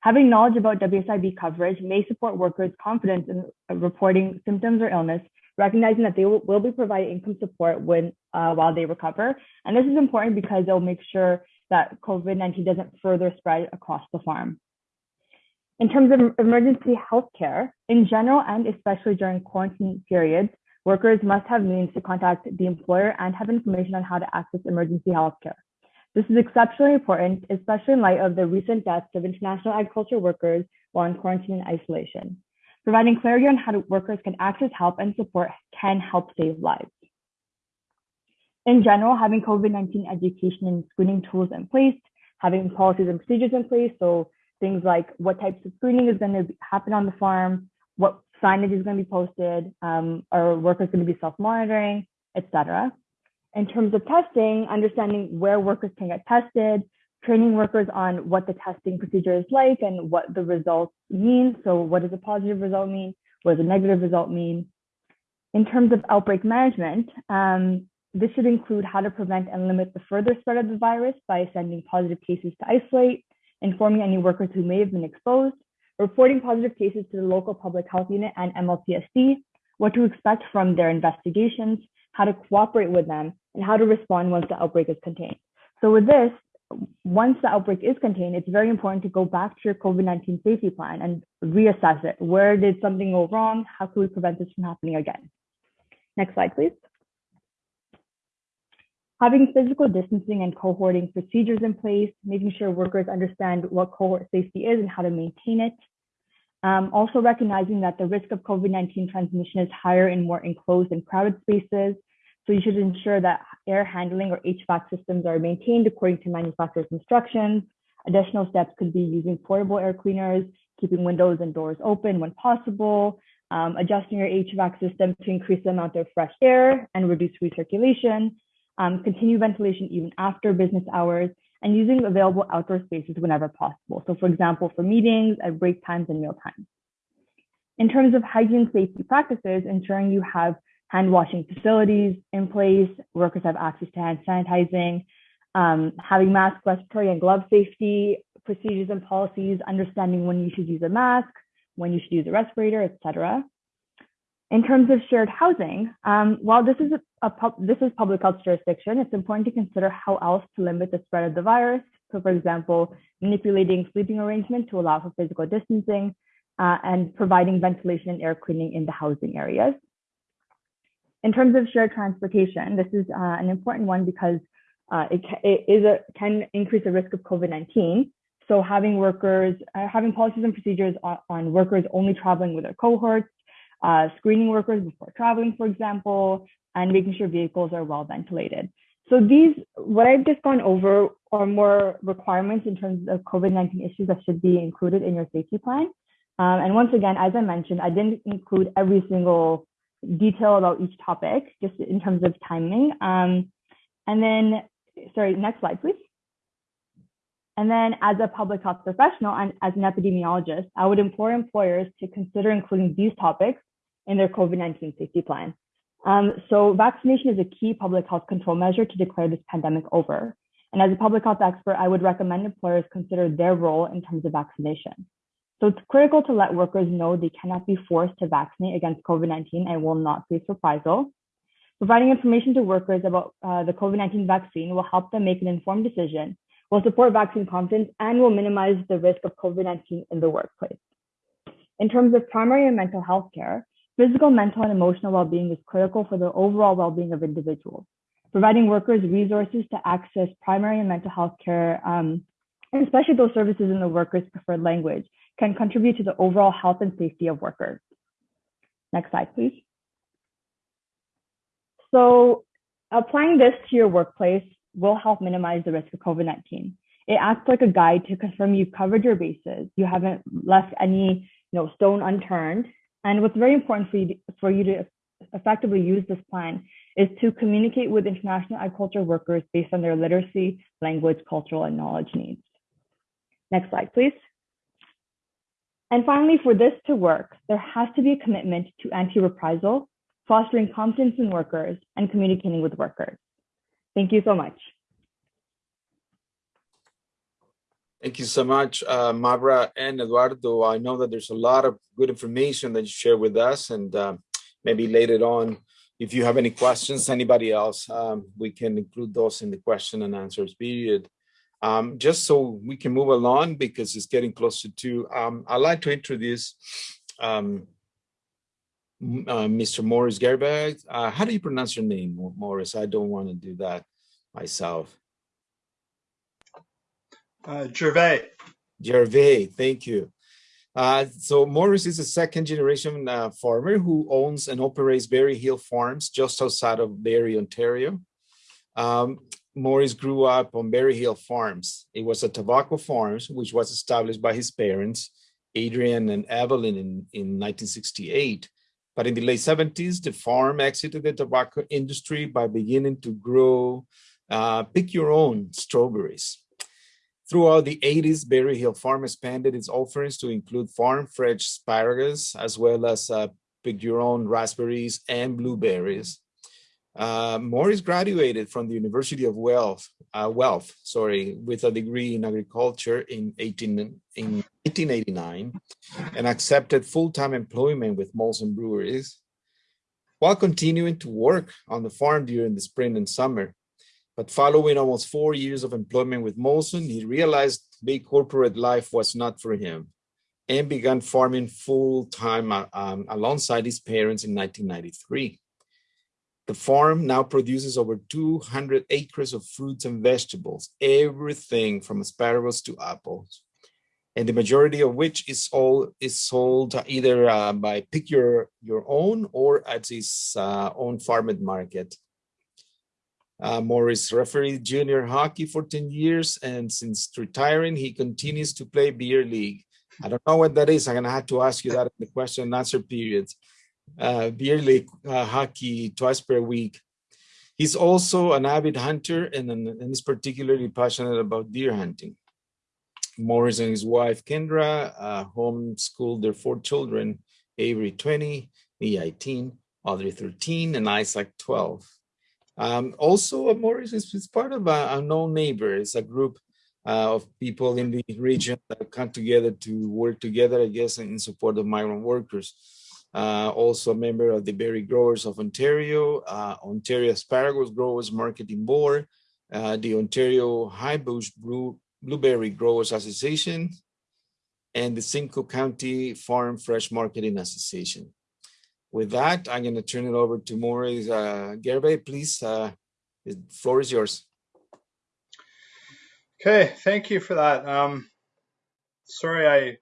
Having knowledge about WSIB coverage may support workers' confidence in reporting symptoms or illness, recognizing that they will, will be provided income support when uh, while they recover. And this is important because it will make sure that COVID-19 doesn't further spread across the farm. In terms of emergency healthcare, in general and especially during quarantine periods, workers must have means to contact the employer and have information on how to access emergency healthcare. This is exceptionally important, especially in light of the recent deaths of international agriculture workers while in quarantine and isolation. Providing clarity on how workers can access help and support can help save lives. In general, having COVID-19 education and screening tools in place, having policies and procedures in place, so things like what types of screening is going to happen on the farm, what signage is going to be posted, um, are workers going to be self-monitoring, etc. In terms of testing, understanding where workers can get tested, training workers on what the testing procedure is like and what the results mean. So what does a positive result mean? What does a negative result mean? In terms of outbreak management, um, this should include how to prevent and limit the further spread of the virus by sending positive cases to isolate, informing any workers who may have been exposed, reporting positive cases to the local public health unit and MLTSD, what to expect from their investigations, how to cooperate with them, and how to respond once the outbreak is contained. So with this, once the outbreak is contained, it's very important to go back to your COVID-19 safety plan and reassess it. Where did something go wrong? How can we prevent this from happening again? Next slide, please having physical distancing and cohorting procedures in place, making sure workers understand what cohort safety is and how to maintain it. Um, also recognizing that the risk of COVID-19 transmission is higher in more enclosed and crowded spaces. So you should ensure that air handling or HVAC systems are maintained according to manufacturer's instructions. Additional steps could be using portable air cleaners, keeping windows and doors open when possible, um, adjusting your HVAC system to increase the amount of fresh air and reduce recirculation, um, continue ventilation even after business hours, and using available outdoor spaces whenever possible. So for example, for meetings, at break times and meal times. In terms of hygiene safety practices, ensuring you have hand washing facilities in place, workers have access to hand sanitizing, um, having mask, respiratory and glove safety procedures and policies, understanding when you should use a mask, when you should use a respirator, etc. In terms of shared housing, um, while this is a, a this is public health jurisdiction, it's important to consider how else to limit the spread of the virus. So, for example, manipulating sleeping arrangements to allow for physical distancing uh, and providing ventilation and air cleaning in the housing areas. In terms of shared transportation, this is uh, an important one because uh, it, it is a, can increase the risk of COVID-19. So having workers, uh, having policies and procedures on, on, workers only traveling with their cohorts, uh, screening workers before traveling, for example, and making sure vehicles are well ventilated. So these, what I've just gone over are more requirements in terms of COVID-19 issues that should be included in your safety plan. Um, and once again, as I mentioned, I didn't include every single detail about each topic, just in terms of timing. Um, and then, sorry, next slide, please. And then as a public health professional and as an epidemiologist, I would implore employers to consider including these topics in their COVID-19 safety plan. Um, so vaccination is a key public health control measure to declare this pandemic over. And as a public health expert, I would recommend employers consider their role in terms of vaccination. So it's critical to let workers know they cannot be forced to vaccinate against COVID-19 and will not face reprisal. Providing information to workers about uh, the COVID-19 vaccine will help them make an informed decision, will support vaccine confidence, and will minimize the risk of COVID-19 in the workplace. In terms of primary and mental health care, physical, mental, and emotional well-being is critical for the overall well-being of individuals. Providing workers resources to access primary and mental health care, um, and especially those services in the workers' preferred language, can contribute to the overall health and safety of workers. Next slide, please. So applying this to your workplace will help minimize the risk of COVID-19. It acts like a guide to confirm you've covered your bases. You haven't left any you know, stone unturned. And what's very important for you, to, for you to effectively use this plan is to communicate with international agriculture workers based on their literacy, language, cultural, and knowledge needs. Next slide, please. And finally, for this to work, there has to be a commitment to anti-reprisal, fostering confidence in workers, and communicating with workers. Thank you so much. Thank you so much, uh, Mavra and Eduardo. I know that there's a lot of good information that you share with us and uh, maybe later on, if you have any questions, anybody else, um, we can include those in the question and answers period. Um, just so we can move along because it's getting closer to, um, I'd like to introduce um, uh, Mr. Morris Gerbag. Uh, how do you pronounce your name, Morris? I don't want to do that myself. Uh, Gervais. Gervais, thank you. Uh, so Morris is a second generation uh, farmer who owns and operates Berry Hill Farms just outside of Barrie, Ontario. Um, Morris grew up on Berry Hill Farms. It was a tobacco farm, which was established by his parents, Adrian and Evelyn in, in 1968. But in the late 70s, the farm exited the tobacco industry by beginning to grow uh, pick your own strawberries. Throughout the 80s, Berry Hill Farm expanded its offerings to include farm fresh asparagus, as well as uh, pick your own raspberries and blueberries. Uh, Morris graduated from the University of Guelph, uh, sorry, with a degree in agriculture in, 18, in 1989 and accepted full-time employment with Molson Breweries while continuing to work on the farm during the spring and summer. But following almost four years of employment with Molson, he realized big corporate life was not for him and began farming full-time uh, um, alongside his parents in 1993. The farm now produces over 200 acres of fruits and vegetables, everything from asparagus to apples. And the majority of which is all is sold either uh, by pick your your own or at his uh, own farm market. Uh, Morris refereed junior hockey for 10 years, and since retiring, he continues to play beer league. I don't know what that is. I'm gonna have to ask you that in the question and answer period uh, beer league uh, hockey twice per week. He's also an avid hunter and, and is particularly passionate about deer hunting. Morris and his wife Kendra uh, homeschooled their four children, Avery 20, me 18, Audrey 13, and Isaac 12. Um, also, Morris is, is part of a, a known neighbor. It's a group uh, of people in the region that come together to work together, I guess, in support of migrant workers uh, also a member of the Berry Growers of Ontario, uh, Ontario Asparagus Growers Marketing Board, uh, the Ontario High Bush Blue, Blueberry Growers Association, and the Simcoe County Farm Fresh Marketing Association. With that, I'm going to turn it over to Maurice uh, Gervais. Please, uh, the floor is yours. Okay, thank you for that. Um, sorry I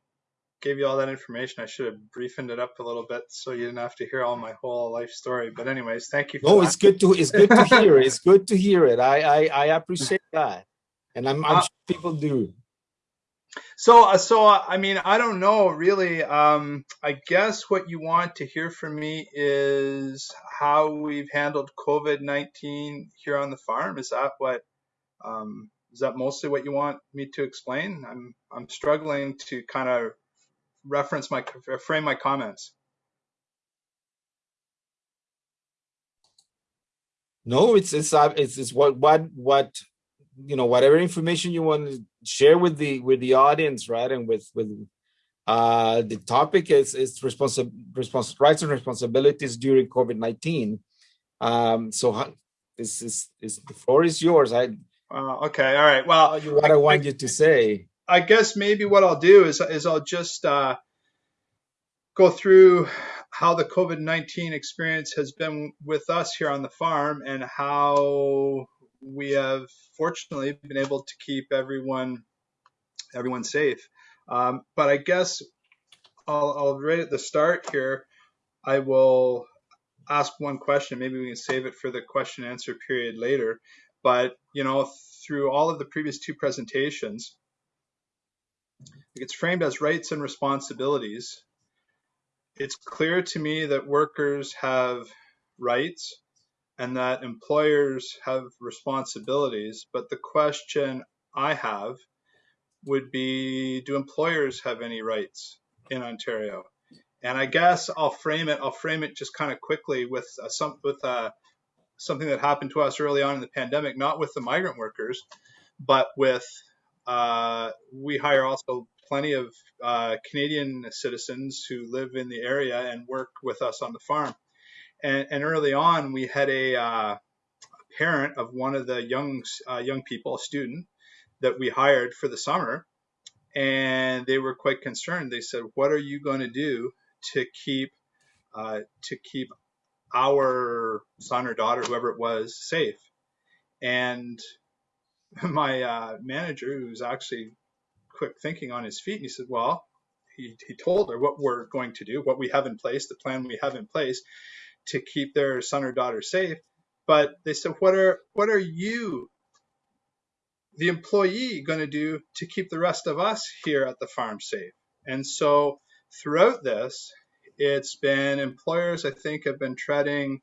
gave you all that information. I should have briefed it up a little bit so you didn't have to hear all my whole life story. But anyways, thank you. no, that. it's good to it's good to hear. It's good to hear it. I I, I appreciate that, and I'm, I'm uh, sure people do. So uh, so I mean I don't know really. Um, I guess what you want to hear from me is how we've handled COVID nineteen here on the farm. Is that what? Um, is that mostly what you want me to explain? I'm I'm struggling to kind of reference my frame my comments. No, it's it's uh, it's, it's what what what you know whatever information you want to share with the with the audience, right? And with with uh, the topic is is responsible respons rights and responsibilities during COVID nineteen. Um, so this is is the floor is yours. I uh, okay, all right. Well, what I, I want I, you to say. I guess maybe what I'll do is is I'll just uh, go through how the COVID 19 experience has been with us here on the farm and how we have fortunately been able to keep everyone everyone safe. Um, but I guess I'll, I'll right at the start here, I will ask one question. Maybe we can save it for the question answer period later. But you know, through all of the previous two presentations, it's framed as rights and responsibilities it's clear to me that workers have rights and that employers have responsibilities. But the question I have would be do employers have any rights in Ontario? And I guess I'll frame it. I'll frame it just kind of quickly with uh, some with uh, something that happened to us early on in the pandemic, not with the migrant workers, but with uh, we hire also plenty of uh, Canadian citizens who live in the area and work with us on the farm. And, and early on, we had a, uh, parent of one of the young uh, young people, a student that we hired for the summer, and they were quite concerned. They said, "What are you going to do to keep uh, to keep our son or daughter, whoever it was, safe?" And my uh, manager, who's actually quick thinking on his feet. He said, well, he, he told her what we're going to do, what we have in place, the plan we have in place to keep their son or daughter safe. But they said, what are, what are you, the employee, going to do to keep the rest of us here at the farm safe? And so throughout this, it's been employers, I think, have been treading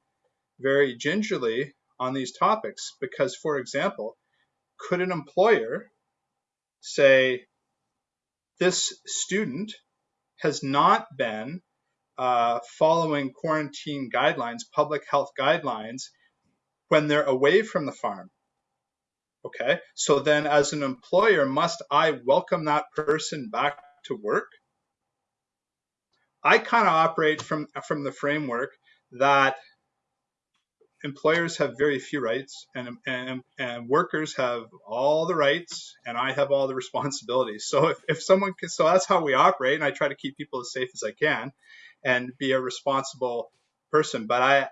very gingerly on these topics because, for example, could an employer say, this student has not been uh, following quarantine guidelines, public health guidelines, when they're away from the farm. Okay, so then as an employer, must I welcome that person back to work? I kind of operate from, from the framework that employers have very few rights and, and, and workers have all the rights and I have all the responsibilities. So if, if someone can, so that's how we operate. And I try to keep people as safe as I can and be a responsible person. But I,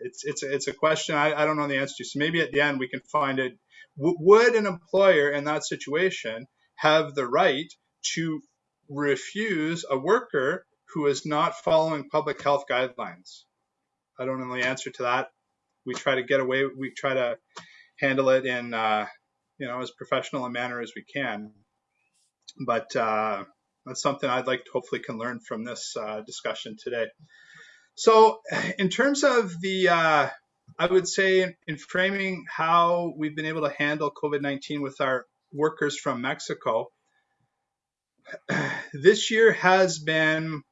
it's, it's, it's a question I, I don't know the answer to. So maybe at the end we can find it. W- would an employer in that situation have the right to refuse a worker who is not following public health guidelines? I don't know the answer to that we try to get away. We try to handle it in uh, you know as professional a manner as we can. But uh, that's something I'd like to hopefully can learn from this uh, discussion today. So in terms of the uh, I would say in, in framing how we've been able to handle COVID-19 with our workers from Mexico, this year has been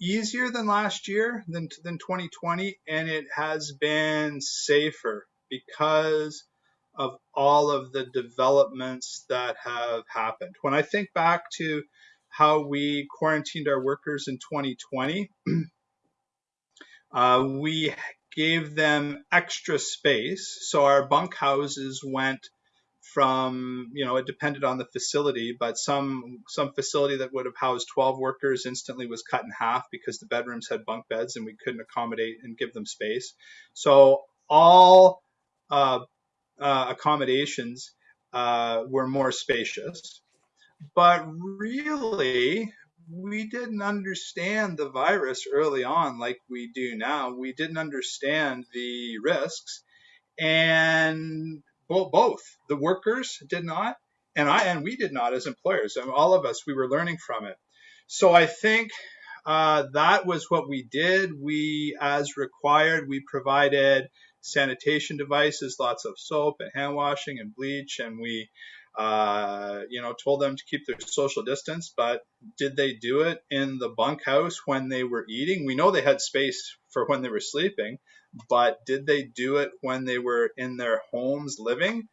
easier than last year than than 2020 and it has been safer because of all of the developments that have happened. When I think back to how we quarantined our workers in 2020, uh, we gave them extra space. So our bunk houses went from, you know, it depended on the facility, but some some facility that would have housed 12 workers instantly was cut in half because the bedrooms had bunk beds and we couldn't accommodate and give them space. So all uh, uh, accommodations uh, were more spacious. But really, we didn't understand the virus early on like we do now. We didn't understand the risks. And both the workers did not, and I and we did not as employers. And all of us, we were learning from it. So I think uh, that was what we did. We, as required, we provided sanitation devices, lots of soap and hand washing and bleach, and we, uh, you know, told them to keep their social distance. But did they do it in the bunkhouse when they were eating? We know they had space for when they were sleeping, but did they do it when they were in their homes living?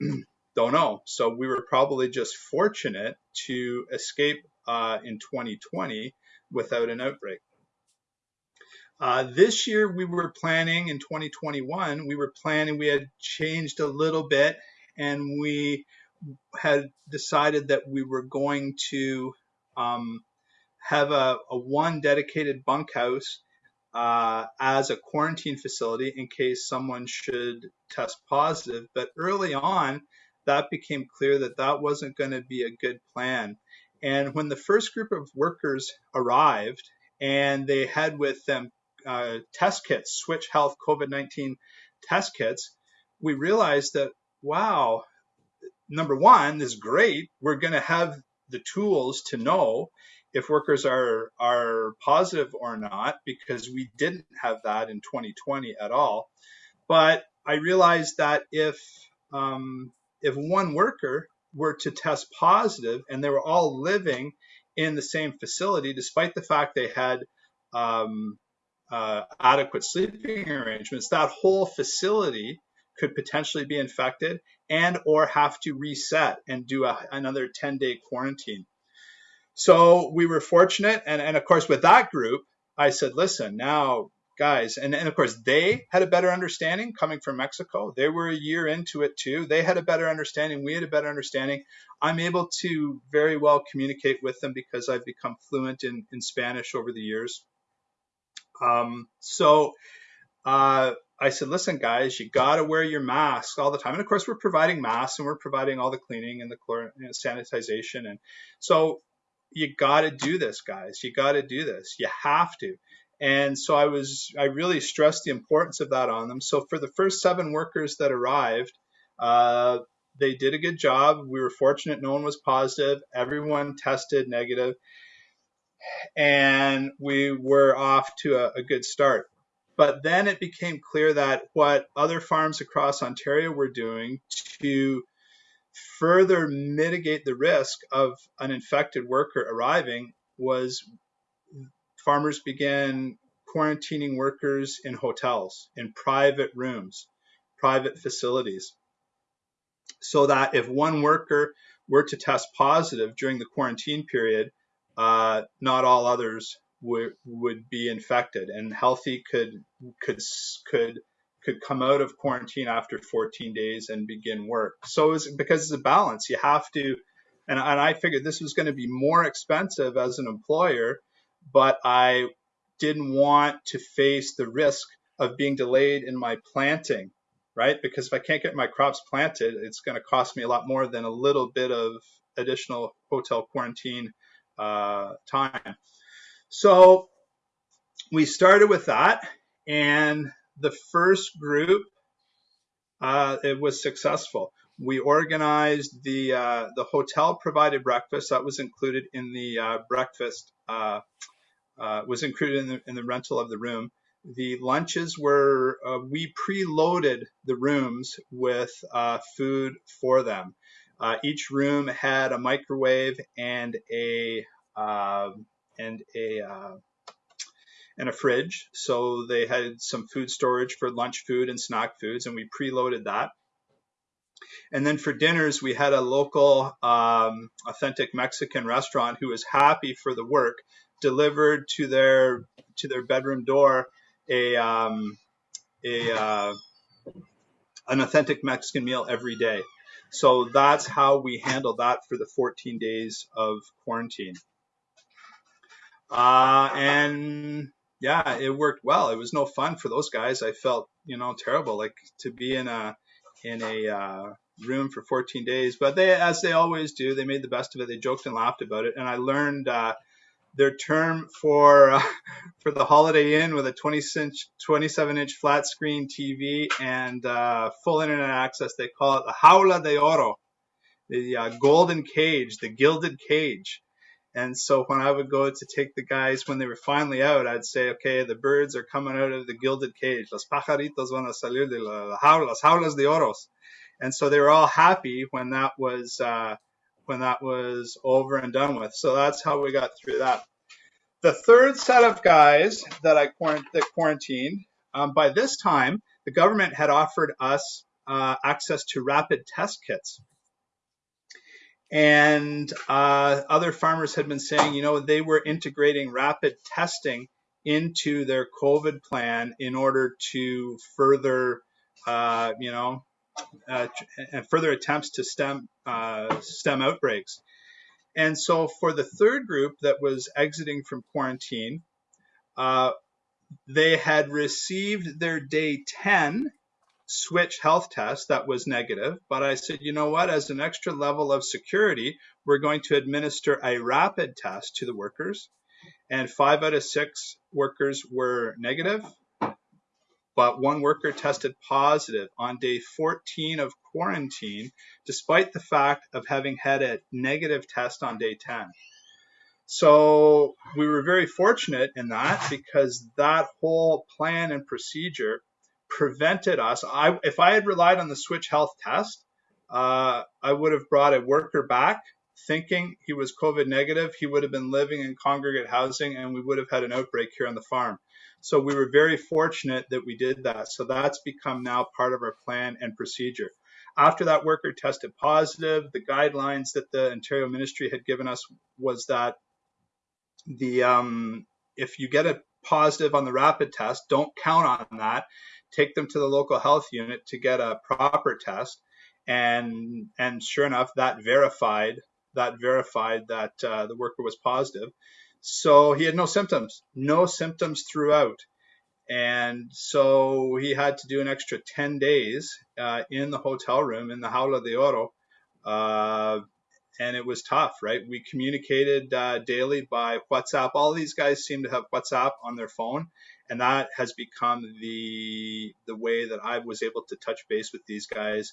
Don't know. So we were probably just fortunate to escape uh, in 2020 without an outbreak. Uh, this year we were planning in 2021, we were planning, we had changed a little bit and we had decided that we were going to um, have a, a, one dedicated bunkhouse uh, as a quarantine facility in case someone should test positive. But early on, that became clear that that wasn't going to be a good plan. And when the first group of workers arrived and they had with them uh, test kits, Switch Health COVID 19 test kits, we realized that, wow, number one, this is great. We're going to have the tools to know if workers are, are positive or not, because we didn't have that in 2020 at all. But I realized that if, um, if one worker were to test positive and they were all living in the same facility, despite the fact they had um, uh, adequate sleeping arrangements, that whole facility could potentially be infected and or have to reset and do a, another 10 day quarantine. So we were fortunate. And, and of course, with that group, I said, listen, now guys, and, and of course, they had a better understanding coming from Mexico. They were a year into it too. They had a better understanding. We had a better understanding. I'm able to very well communicate with them because I've become fluent in, in Spanish over the years. Um, so uh, I said, listen, guys, you got to wear your mask all the time. And of course, we're providing masks and we're providing all the cleaning and the chlor- know, sanitization. And so you got to do this, guys. You got to do this. You have to. And so I was, I really stressed the importance of that on them. So for the first seven workers that arrived, uh, they did a good job. We were fortunate no one was positive. Everyone tested negative and we were off to a, a good start. But then it became clear that what other farms across Ontario were doing to further mitigate the risk of an infected worker arriving was farmers began quarantining workers in hotels, in private rooms, private facilities, so that if one worker were to test positive during the quarantine period, uh, not all others would would be infected, and healthy could could could could come out of quarantine after 14 days and begin work. So it's because it's a balance. You have to, and, and I figured this was going to be more expensive as an employer, but I didn't want to face the risk of being delayed in my planting, right? Because if I can't get my crops planted, it's going to cost me a lot more than a little bit of additional hotel quarantine uh, time. So we started with that, and the first group uh, it was successful. We organized the uh, the hotel provided breakfast that was included in the uh, breakfast uh, uh, was included in the, in the rental of the room. the lunches were we preloaded the rooms with food for them. Uh, each room had a microwave and a um, and a uh, and a fridge, so they had some food storage for lunch food and snack foods, and we preloaded that. And then for dinners, we had a local um, authentic Mexican restaurant who was happy for the work delivered to their to their bedroom door a um, a uh, an authentic Mexican meal every day. So that's how we handled that for the 14 days of quarantine. Uh, and yeah, it worked well. It was no fun for those guys. I felt, you know, terrible, like to be in a in a uh, room for 14 days. But they, as they always do, they made the best of it. They joked and laughed about it, and I learned uh, their term for uh, for the Holiday Inn with a 20 inch, 27 inch flat screen TV and uh, full internet access. They call it the Jaula de Oro, the uh, golden cage, the gilded cage. And so when I would go to take the guys when they were finally out, I'd say, okay, the birds are coming out of the gilded cage. Los pajaritos van a salir de la jaula, las jaulas de oros. And so they were all happy when that was uh, when that was over and done with. So that's how we got through that. The third set of guys that I that quarantined, um, by this time, the government had offered us uh, access to rapid test kits. And uh, other farmers had been saying, you know, they were integrating rapid testing into their COVID plan in order to further, uh, you know, uh, and further attempts to stem uh, stem outbreaks. And so for the third group that was exiting from quarantine, uh, they had received their day 10 switch health test that was negative. But I said, you know what, as an extra level of security, we're going to administer a rapid test to the workers. And five out of six workers were negative but one worker tested positive on day 14 of quarantine, despite the fact of having had a negative test on day 10. So we were very fortunate in that because that whole plan and procedure prevented us. I, if I had relied on the switch health test, uh, I would have brought a worker back thinking he was COVID negative. He would have been living in congregate housing and we would have had an outbreak here on the farm. So we were very fortunate that we did that. So that's become now part of our plan and procedure. After that worker tested positive, the guidelines that the Ontario Ministry had given us was that the um, if you get a positive on the rapid test, don't count on that. Take them to the local health unit to get a proper test, and and sure enough, that verified that verified that uh, the worker was positive. So he had no symptoms, no symptoms throughout. And so he had to do an extra 10 days uh, in the hotel room in the Jaula de Oro. Uh, and it was tough, right? We communicated uh, daily by WhatsApp. All these guys seem to have WhatsApp on their phone, and that has become the the way that I was able to touch base with these guys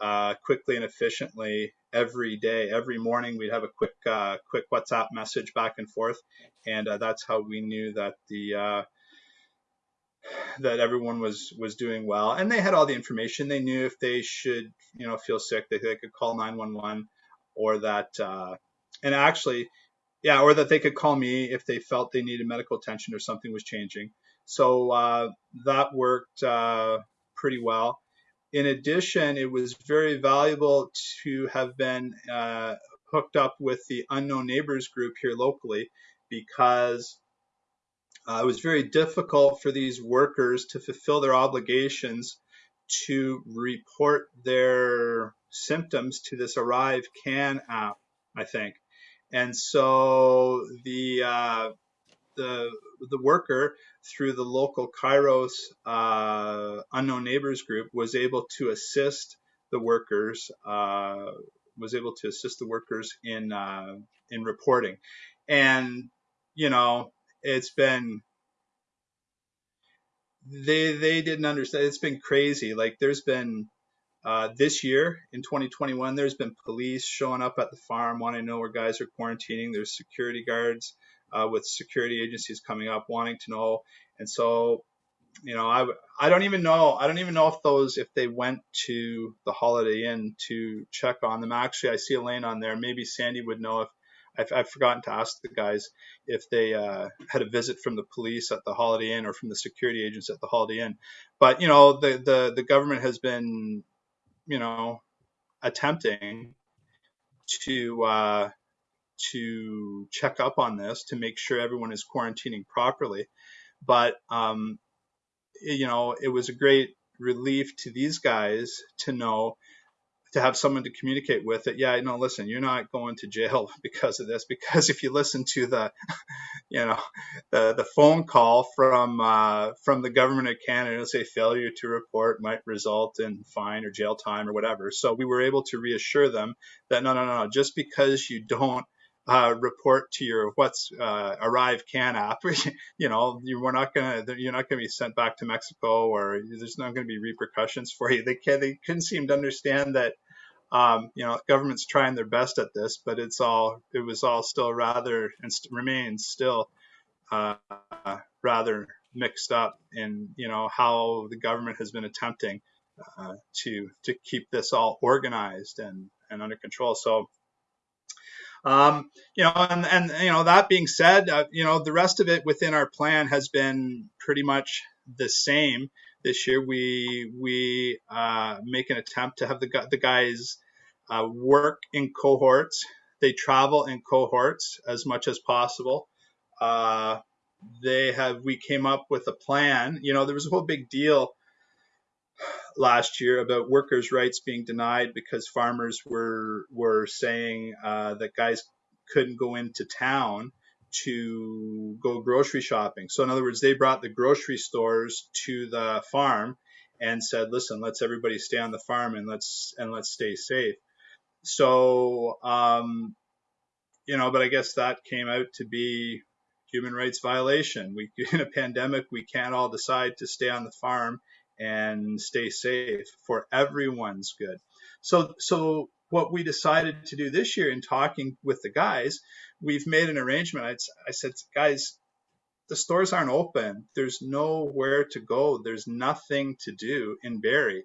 uh, quickly and efficiently every day. Every morning we'd have a quick uh, quick WhatsApp message back and forth, and uh, that's how we knew that the uh, that everyone was was doing well. And they had all the information. They knew if they should you know feel sick, they, they could call 911, or that uh, and actually. Yeah, or that they could call me if they felt they needed medical attention or something was changing. So uh, that worked pretty well in addition, it was very valuable to have been uh, hooked up with the Unknown Neighbors group here locally because uh, it was very difficult for these workers to fulfill their obligations to report their symptoms to this Arrive Can app, I think. And so the uh, the the worker through the local Kairos uh, unknown neighbors group was able to assist the workers uh, was able to assist the workers in uh, in reporting, and you know it's been they they didn't understand it's been crazy. Like there's been uh, this year in 2021 there's been police showing up at the farm wanting to know where guys are quarantining there's security guards uh, with security agencies coming up wanting to know. And so you know, I I don't even know. I don't even know if those if they went to the Holiday Inn to check on them. Actually, I see Elaine on there. Maybe Sandy would know if I've, I've forgotten to ask the guys if they uh, had a visit from the police at the Holiday Inn or from the security agents at the Holiday Inn. But you know, the the the government has been, you know, attempting to uh, to check up on this to make sure everyone is quarantining properly. But um, you know, it was a great relief to these guys to know to have someone to communicate with it. Yeah, no, listen, you're not going to jail because of this. Because if you listen to the, you know, the the phone call from uh, from the government of Canada, say failure to report might result in fine or jail time or whatever. So we were able to reassure them that no, no, no, just because you don't uh, report to your what's uh, ArriveCAN app. you know, you, we're not gonna you're not gonna be sent back to Mexico, or there's not gonna be repercussions for you. They can they couldn't seem to understand that. Um, you know, government's trying their best at this, but it's all it was all still rather and st- remains still uh, rather mixed up in you know how the government has been attempting uh, to to keep this all organized and and under control. So um, you know, and, and, you know, that being said, uh, you know, the rest of it within our plan has been pretty much the same this year. We, we, uh, make an attempt to have the, the guys, uh, work in cohorts. They travel in cohorts as much as possible. Uh, they have, we came up with a plan, you know, there was a whole big deal last year about workers' rights being denied because farmers were were saying uh, that guys couldn't go into town to go grocery shopping. So in other words, they brought the grocery stores to the farm and said, "Listen, let's everybody stay on the farm and let's and let's stay safe." So um, you know, but I guess that came out to be human rights violation. We in a pandemic, we can't all decide to stay on the farm and stay safe for everyone's good. So, so what we decided to do this year in talking with the guys, we've made an arrangement. I, I said, guys, the stores aren't open. There's nowhere to go. There's nothing to do in Barrie.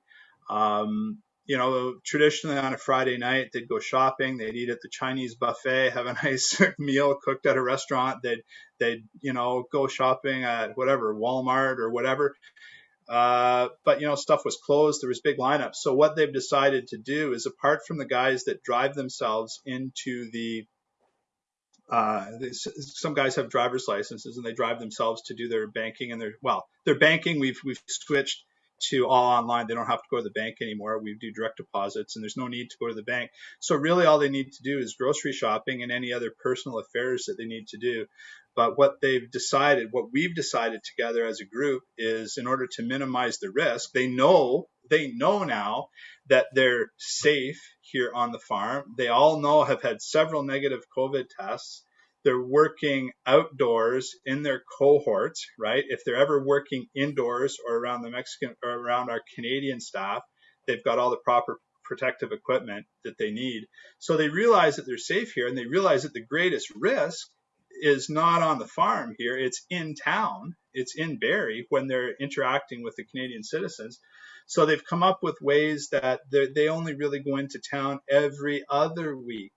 Um, you know, traditionally on a Friday night, they'd go shopping, they'd eat at the Chinese buffet, have a nice meal cooked at a restaurant. They'd, they'd, you know, go shopping at whatever, Walmart or whatever. Uh, but you know, stuff was closed. There was big lineups. So what they've decided to do is, apart from the guys that drive themselves into the, uh, some guys have driver's licenses and they drive themselves to do their banking and their well, their banking. We've we've switched to all online. They don't have to go to the bank anymore. We do direct deposits and there's no need to go to the bank. So really all they need to do is grocery shopping and any other personal affairs that they need to do. But what they've decided, what we've decided together as a group is in order to minimize the risk, they know, they know now that they're safe here on the farm. They all know have had several negative COVID tests they're working outdoors in their cohorts, right? If they're ever working indoors or around the Mexican or around our Canadian staff, they've got all the proper protective equipment that they need. So they realize that they're safe here and they realize that the greatest risk is not on the farm here, it's in town, it's in Barrie when they're interacting with the Canadian citizens. So they've come up with ways that they only really go into town every other week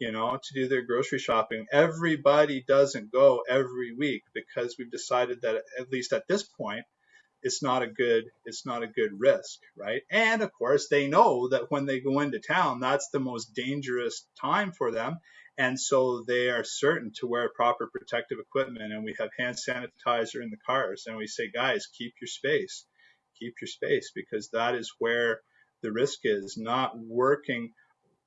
you know, to do their grocery shopping. Everybody doesn't go every week because we've decided that at least at this point, it's not a good it's not a good risk, right? And of course, they know that when they go into town, that's the most dangerous time for them. And so they are certain to wear proper protective equipment. And we have hand sanitizer in the cars. And we say, guys, keep your space. Keep your space because that is where the risk is, not working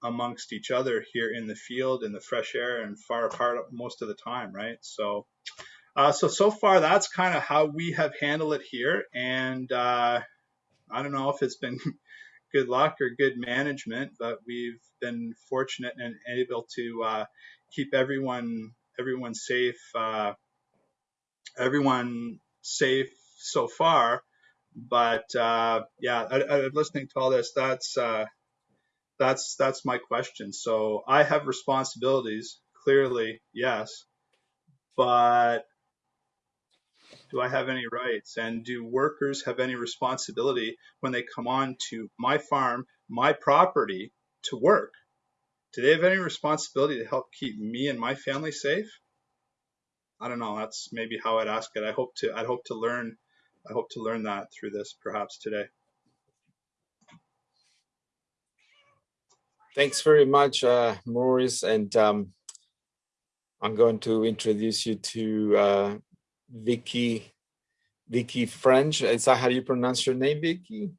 amongst each other here in the field in the fresh air and far apart most of the time, right? So, uh, so so far that's kind of how we have handled it here, and uh, I don't know if it's been good luck or good management, but we've been fortunate and able to uh, keep everyone everyone safe, uh, everyone safe so far. But uh, yeah, I, I, listening to all this, that's uh, that's that's my question. So I have responsibilities, clearly, yes, but Do I have any rights? And do workers have any responsibility when they come on to my farm, my property to work? Do they have any responsibility to help keep me and my family safe? I don't know. That's maybe how I'd ask it. I hope to. I hope to learn. I hope to learn that through this, perhaps today. Thanks very much, uh, Maurice. And um, I'm going to introduce you to uh, Vicky, Vicky French. Is that how you pronounce your name, Vicky?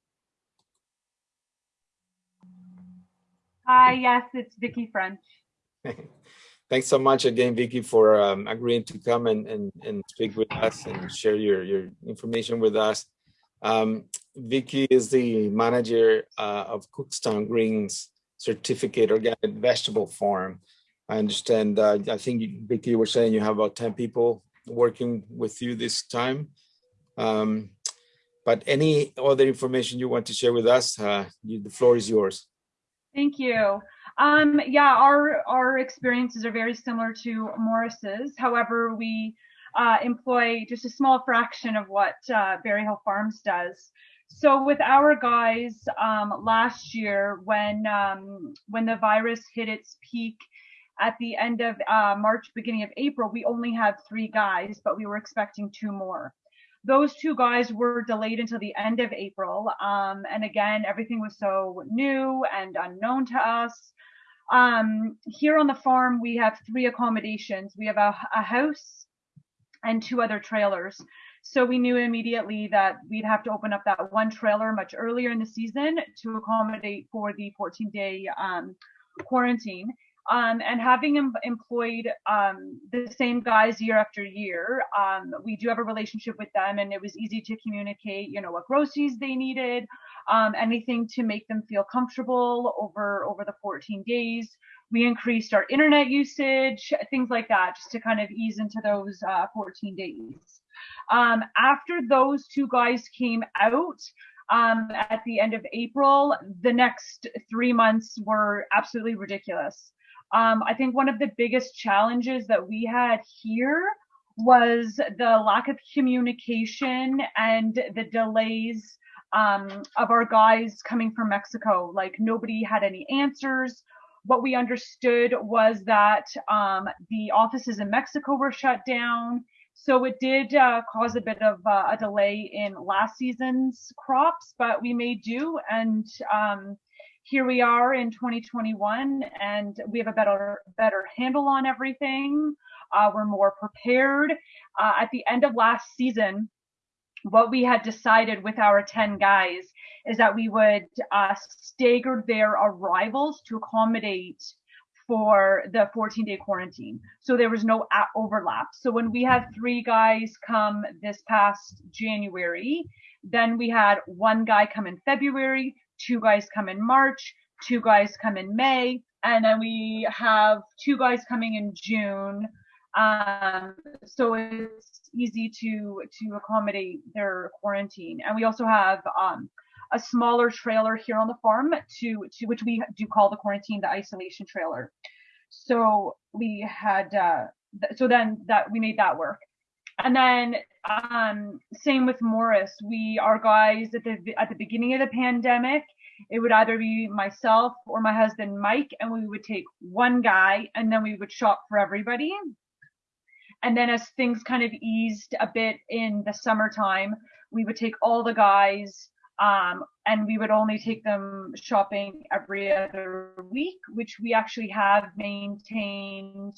Hi, yes, it's Vicky French. Thanks so much again, Vicky, for um, agreeing to come and, and, and speak with us and share your, your information with us. Um, Vicky is the manager uh, of Cookstown Greens Certificate Organic Vegetable Farm. I understand, uh, I think, Vicky, you were saying you have about 10 people working with you this time. Um, but any other information you want to share with us, uh, you, the floor is yours. Thank you. Um, yeah, our our experiences are very similar to Morris's. However, we uh, employ just a small fraction of what uh, Barrie Hill Farms does. So with our guys um, last year, when um, when the virus hit its peak at the end of uh, March, beginning of April, we only had three guys, but we were expecting two more those two guys were delayed until the end of April. Um, and again, everything was so new and unknown to us. Um, here on the farm, we have three accommodations. We have a, a house and two other trailers. So we knew immediately that we'd have to open up that one trailer much earlier in the season to accommodate for the 14 day um, quarantine. Um, and having em- employed um, the same guys year after year, um, we do have a relationship with them, and it was easy to communicate, you know, what groceries they needed, um, anything to make them feel comfortable over over the 14 days. We increased our internet usage, things like that, just to kind of ease into those uh, 14 days. Um, after those two guys came out, um, at the end of April, the next three months were absolutely ridiculous. Um, I think one of the biggest challenges that we had here was the lack of communication and the delays um, of our guys coming from Mexico. Like nobody had any answers. What we understood was that um, the offices in Mexico were shut down. So it did uh, cause a bit of uh, a delay in last season's crops, but we made do and um, here we are in 2021 and we have a better better handle on everything. Uh, we're more prepared. Uh, at the end of last season what we had decided with our 10 guys is that we would uh, stagger their arrivals to accommodate for the 14 day quarantine. So there was no overlap. So when we had three guys come this past January, then we had one guy come in February, two guys come in March, two guys come in May, and then we have two guys coming in June. Um, so it's easy to to accommodate their quarantine. And we also have um, a smaller trailer here on the farm to to which we do call the quarantine the isolation trailer. So we had uh, th- so then that we made that work. And then um, same with Morris. We our guys at the at the beginning of the pandemic, it would either be myself or my husband Mike, and we would take one guy, and then we would shop for everybody. And then as things kind of eased a bit in the summertime, we would take all the guys, um, and we would only take them shopping every other week, which we actually have maintained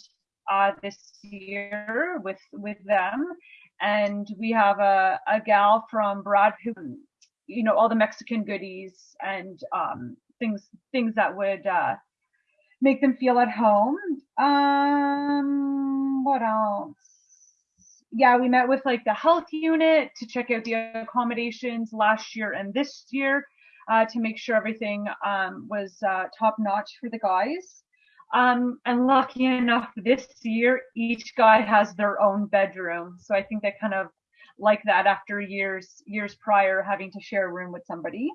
uh, this year with with them. And we have a, a gal from Brad who, you know, all the Mexican goodies and um, things things that would uh, make them feel at home. Um, what else? Yeah, we met with like the health unit to check out the accommodations last year and this year uh, to make sure everything um, was uh, top notch for the guys. Um, and lucky enough, this year each guy has their own bedroom. So I think they kind of like that after years years prior having to share a room with somebody.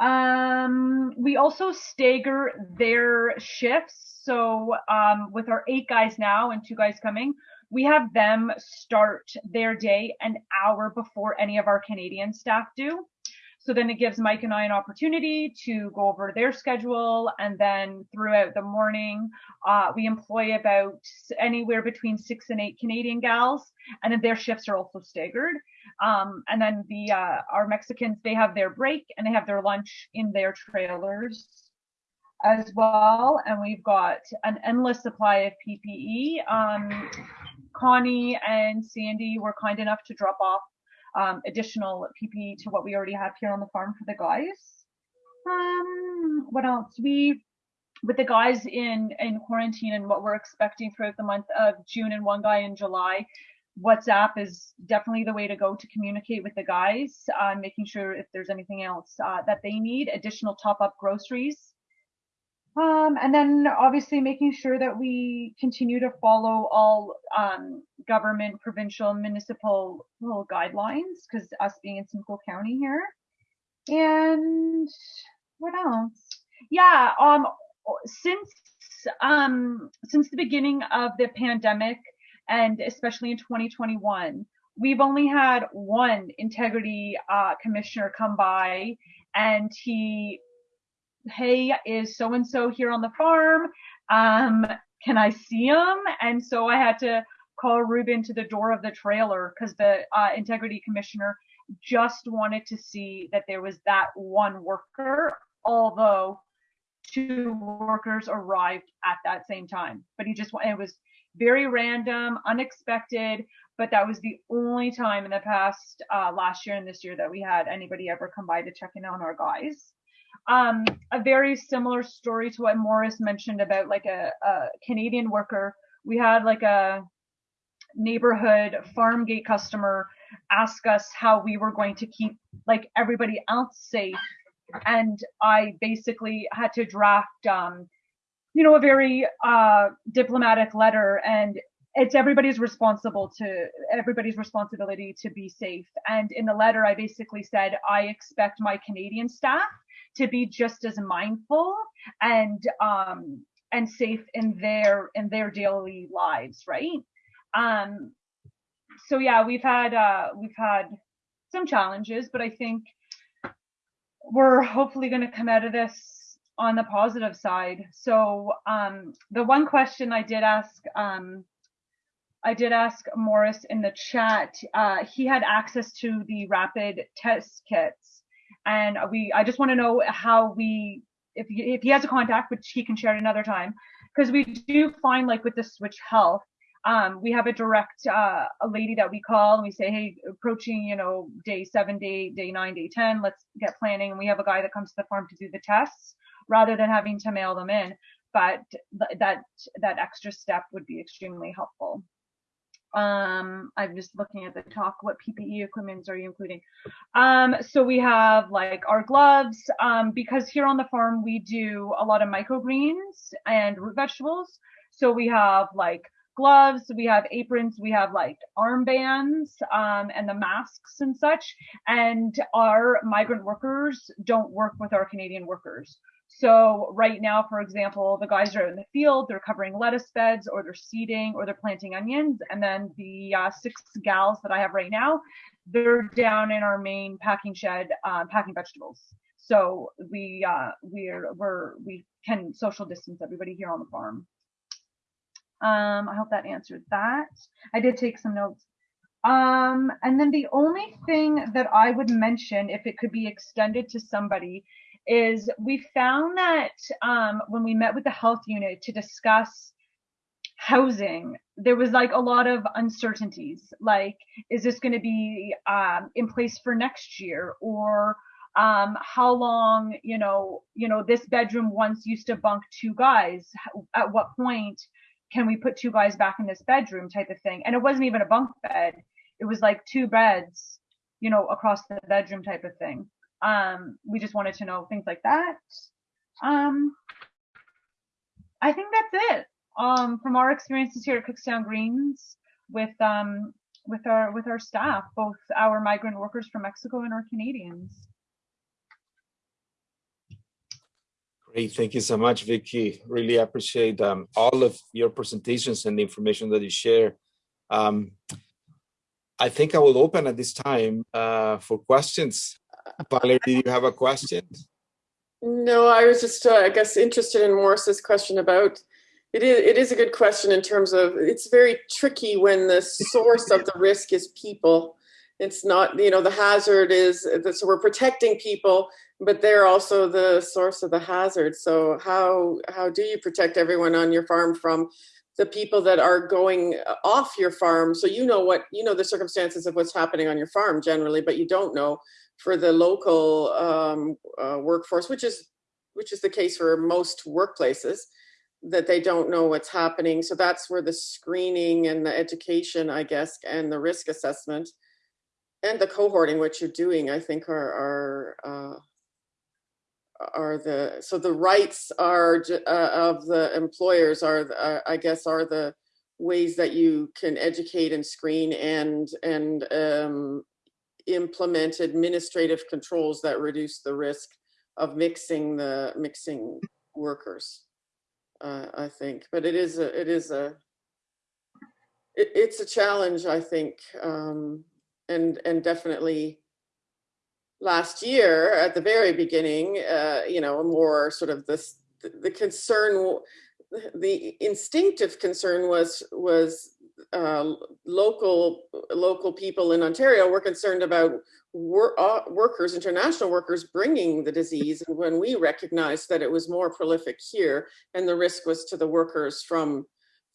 Um, we also stagger their shifts. So um, with our eight guys now and two guys coming, we have them start their day an hour before any of our Canadian staff do. So then it gives Mike and I an opportunity to go over their schedule. And then throughout the morning, uh, we employ about anywhere between six and eight Canadian gals. And then their shifts are also staggered. Um, and then the uh, our Mexicans, they have their break and they have their lunch in their trailers as well. And we've got an endless supply of PPE. Um, Connie and Sandy were kind enough to drop off um, additional PPE to what we already have here on the farm for the guys. Um, what else? We, with the guys in, in quarantine and what we're expecting throughout the month of June and one guy in July, WhatsApp is definitely the way to go to communicate with the guys, uh, making sure if there's anything else uh, that they need, additional top up groceries. Um, and then obviously making sure that we continue to follow all um, government, provincial, municipal little guidelines, because us being in Simcoe County here. And what else? Yeah, um, since um, since the beginning of the pandemic, and especially in 2021, we've only had one integrity uh, commissioner come by, and he hey, is so and so here on the farm? Um, can I see him? And so I had to call Ruben to the door of the trailer because the uh, integrity commissioner just wanted to see that there was that one worker, although two workers arrived at that same time. But he just, it was very random, unexpected, but that was the only time in the past uh, last year and this year that we had anybody ever come by to check in on our guys um, a very similar story to what Morris mentioned about like a, a Canadian worker. We had like a neighborhood farm gate customer ask us how we were going to keep like everybody else safe. And I basically had to draft, um, you know, a very uh, diplomatic letter and it's everybody's responsible to everybody's responsibility to be safe. And in the letter, I basically said, I expect my Canadian staff to be just as mindful and um, and safe in their in their daily lives, right? Um, so yeah, we've had uh, we've had some challenges, but I think we're hopefully going to come out of this on the positive side. So um, the one question I did ask um, I did ask Morris in the chat. Uh, he had access to the rapid test kits and we I just want to know how we if he, if he has a contact, which he can share at another time, because we do find like with the Switch Health, um, we have a direct uh, a lady that we call and we say, hey, approaching you know day seven, day day nine, day ten, let's get planning. And we have a guy that comes to the farm to do the tests rather than having to mail them in. But th- that that extra step would be extremely helpful. Um, I'm just looking at the talk. What PPE equipments are you including? Um, so we have like our gloves, um, because here on the farm we do a lot of microgreens and root vegetables. So we have like gloves, we have aprons, we have like armbands, um, and the masks and such. And our migrant workers don't work with our Canadian workers. So right now, for example, the guys are in the field, they're covering lettuce beds or they're seeding or they're planting onions. And then the uh, six gals that I have right now, they're down in our main packing shed, uh, packing vegetables. So we, uh, we're, we're, we can social distance everybody here on the farm. Um, I hope that answered that. I did take some notes. Um, and then the only thing that I would mention, if it could be extended to somebody, is we found that um, when we met with the health unit to discuss housing, there was like a lot of uncertainties. Like, is this going to be um, in place for next year, or um, how long? You know, you know, this bedroom once used to bunk two guys. At what point can we put two guys back in this bedroom? Type of thing. And it wasn't even a bunk bed. It was like two beds, you know, across the bedroom type of thing. Um, we just wanted to know things like that. Um, I think that's it. Um, from our experiences here at Cookstown Greens with um, with our with our staff, both our migrant workers from Mexico and our Canadians. Great, thank you so much, Vicky. Really appreciate um, all of your presentations and the information that you share. Um, I think I will open at this time uh, for questions. Valerie, do you have a question? No, I was just, uh, I guess, interested in Morris's question about. It is, it is a good question in terms of it's very tricky when the source of the risk is people. It's not, you know, the hazard is that so we're protecting people, but they're also the source of the hazard. So how how do you protect everyone on your farm from the people that are going off your farm? So you know what you know the circumstances of what's happening on your farm generally, but you don't know for the local um, uh, workforce, which is which is the case for most workplaces, that they don't know what's happening. So that's where the screening and the education, I guess, and the risk assessment and the cohorting, which you're doing, I think, are are uh, are the so the rights are uh, of the employers are uh, I guess are the ways that you can educate and screen and and um, implement administrative controls that reduce the risk of mixing the mixing workers. Uh, I think, but it is a it is a it, it's a challenge. I think, um, and and definitely last year at the very beginning, uh, you know, more sort of this the concern, the instinctive concern was was uh, local local people in Ontario were concerned about wor uh, workers, international workers, bringing the disease. And when we recognized that it was more prolific here, and the risk was to the workers from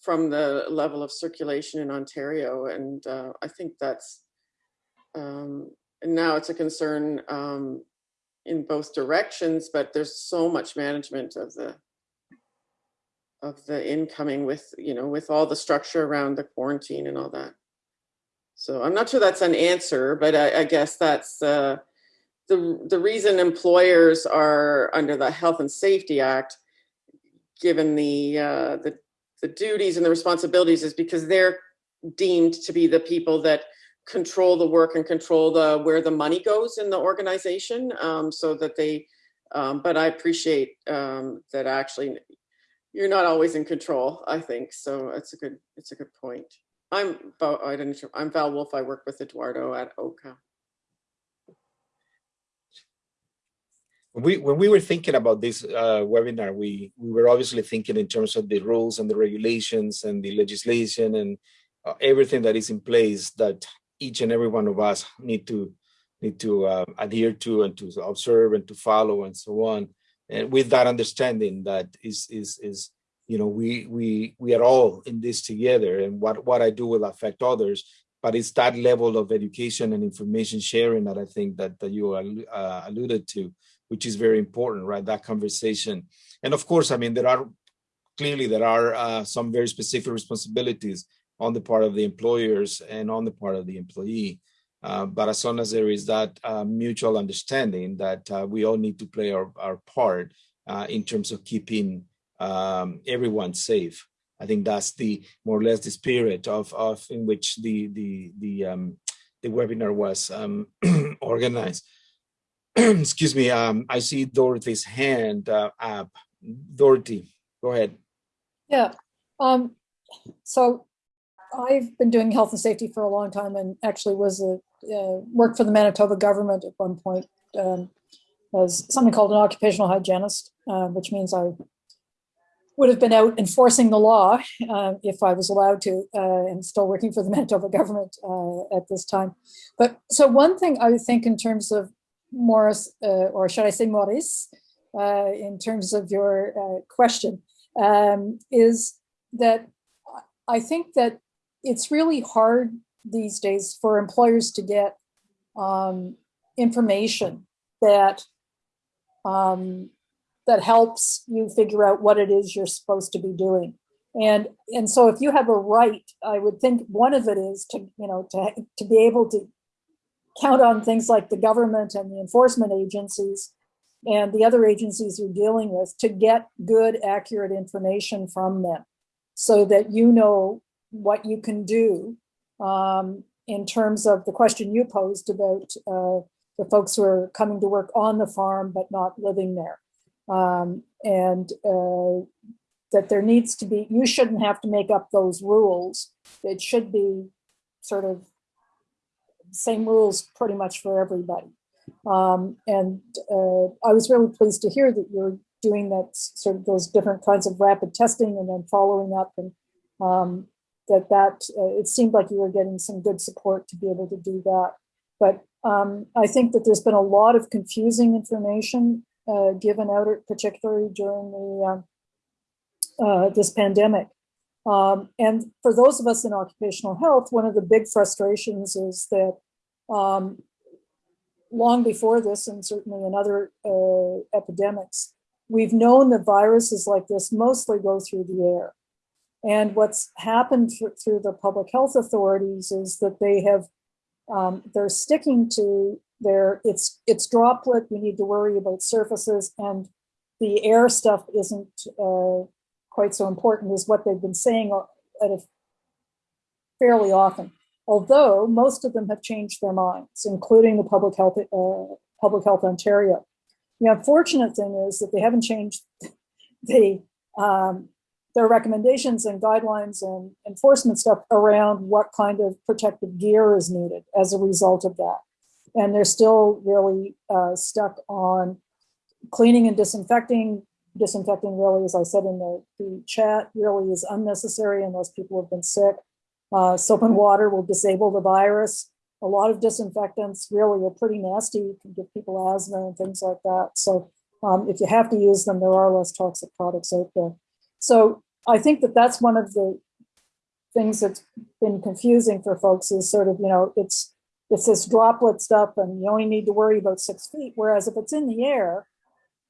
from the level of circulation in Ontario, and uh, I think that's um, now it's a concern um, in both directions. But there's so much management of the of the incoming with you know with all the structure around the quarantine and all that. So i'm not sure that's an answer but i, I guess that's uh, the the reason employers are under the health and safety act given the uh, the the duties and the responsibilities is because they're deemed to be the people that control the work and control the where the money goes in the organization um, so that they um, but i appreciate um, that actually you're not always in control, I think. So it's a good it's a good point. I'm I didn't I'm Val Wolf. I work with Eduardo at OHCOW. We, when we were thinking about this uh, webinar, we, we were obviously thinking in terms of the rules and the regulations and the legislation and uh, everything that is in place that each and every one of us need to need to uh, adhere to and to observe and to follow and so on and with that understanding that is is is you know we we we are all in this together and what what i do will affect others but it's that level of education and information sharing that i think that, that you uh, alluded to which is very important right? That conversation. And of course i mean there are clearly there are uh, some very specific responsibilities on the part of the employers and on the part of the employee uh, but as long as there is that uh, mutual understanding that uh, we all need to play our, our part uh, in terms of keeping um, everyone safe. I think that's the more or less the spirit of, of in which the the the um, the webinar was um, organized. Excuse me. Um, I see Dorothy's hand uh, up. Dorothy, go ahead. Yeah. Um, so I've been doing health and safety for a long time and actually was a uh, worked for the Manitoba government at one point um, as something called an occupational hygienist, uh, which means I would have been out enforcing the law uh, if I was allowed to, uh, and still working for the Manitoba government uh, at this time. But so one thing I think in terms of Morris, uh, or should I say Maurice, in terms of your question, um, is that I think that it's really hard these days for employers to get um, information that um, that helps you figure out what it is you're supposed to be doing. And and so if you have a right, I would think one of it is to you know to to be able to count on things like the government and the enforcement agencies and the other agencies you're dealing with to get good, accurate information from them so that you know what you can do um, in terms of the question you posed about uh, the folks who are coming to work on the farm but not living there. Um, and uh, that there needs to be, you shouldn't have to make up those rules. It should be sort of same rules pretty much for everybody. Um, and uh, I was really pleased to hear that you're doing that sort of those different kinds of rapid testing and then following up and um, that that uh, it seemed like you were getting some good support to be able to do that. But um, I think that there's been a lot of confusing information uh, given out, particularly during the um, uh, this pandemic. Um, and for those of us in occupational health, one of the big frustrations is that um, long before this, and certainly in other uh, epidemics, we've known that viruses like this mostly go through the air. And what's happened through the public health authorities is that they have, um, they're sticking to their, it's, it's droplet, we need to worry about surfaces, and the air stuff isn't uh, quite so important as what they've been saying fairly often. Although most of them have changed their minds, including the Public Health, uh, Public Health Ontario. The unfortunate thing is that they haven't changed the um, their recommendations and guidelines and enforcement stuff around what kind of protective gear is needed as a result of that. And they're still really uh, stuck on cleaning and disinfecting. Disinfecting really, as I said in the, the chat, really is unnecessary unless people have been sick. Uh, soap and water will disable the virus. A lot of disinfectants really are pretty nasty, can give people asthma and things like that. So um, if you have to use them, there are less toxic products out there. So I think that that's one of the things that's been confusing for folks is sort of, you know, it's it's this droplet stuff and you only need to worry about six feet. Whereas if it's in the air,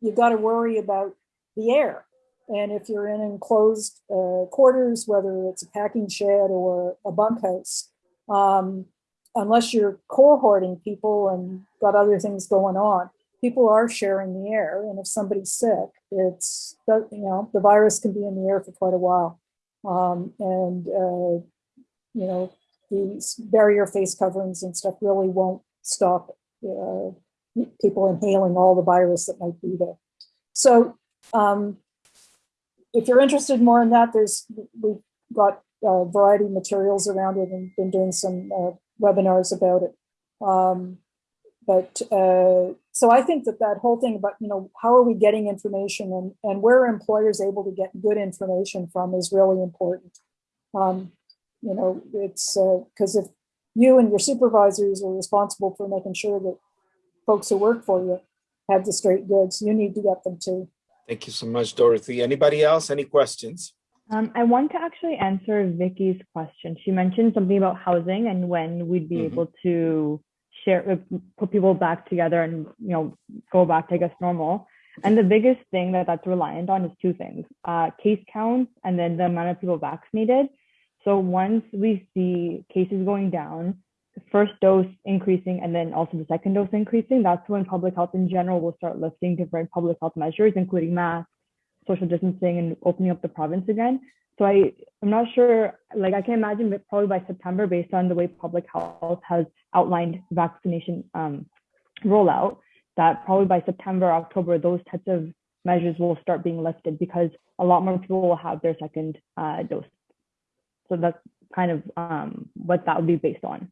you've got to worry about the air. And if you're in enclosed uh, quarters, whether it's a packing shed or a bunkhouse, um, unless you're cohorting people and got other things going on, people are sharing the air. And if somebody's sick, it's, you know, the virus can be in the air for quite a while. Um, and, uh, you know, these barrier face coverings and stuff really won't stop uh, people inhaling all the virus that might be there. So um, if you're interested more in that, there's we've got a variety of materials around it and been doing some uh, webinars about it. Um, but uh, so I think that that whole thing about, you know, how are we getting information and, and where are employers able to get good information from is really important. Um, you know, it's because uh, if you and your supervisors are responsible for making sure that folks who work for you have the straight goods, you need to get them too. Thank you so much, Dorothy. Anybody else? Any questions? Um, I want to actually answer Vicky's question. She mentioned something about housing and when we'd be mm -hmm. able to share, uh, put people back together and you know go back to I guess normal. And the biggest thing that that's reliant on is two things: uh, case counts and then the amount of people vaccinated. So once we see cases going down, first dose increasing and then also the second dose increasing, that's when public health in general will start lifting different public health measures, including masks, social distancing and opening up the province again. So I, I'm not sure, like I can imagine that probably by September, based on the way public health has outlined vaccination um, rollout, that probably by September, October, those types of measures will start being lifted because a lot more people will have their second uh, dose. So that's kind of um, what that would be based on.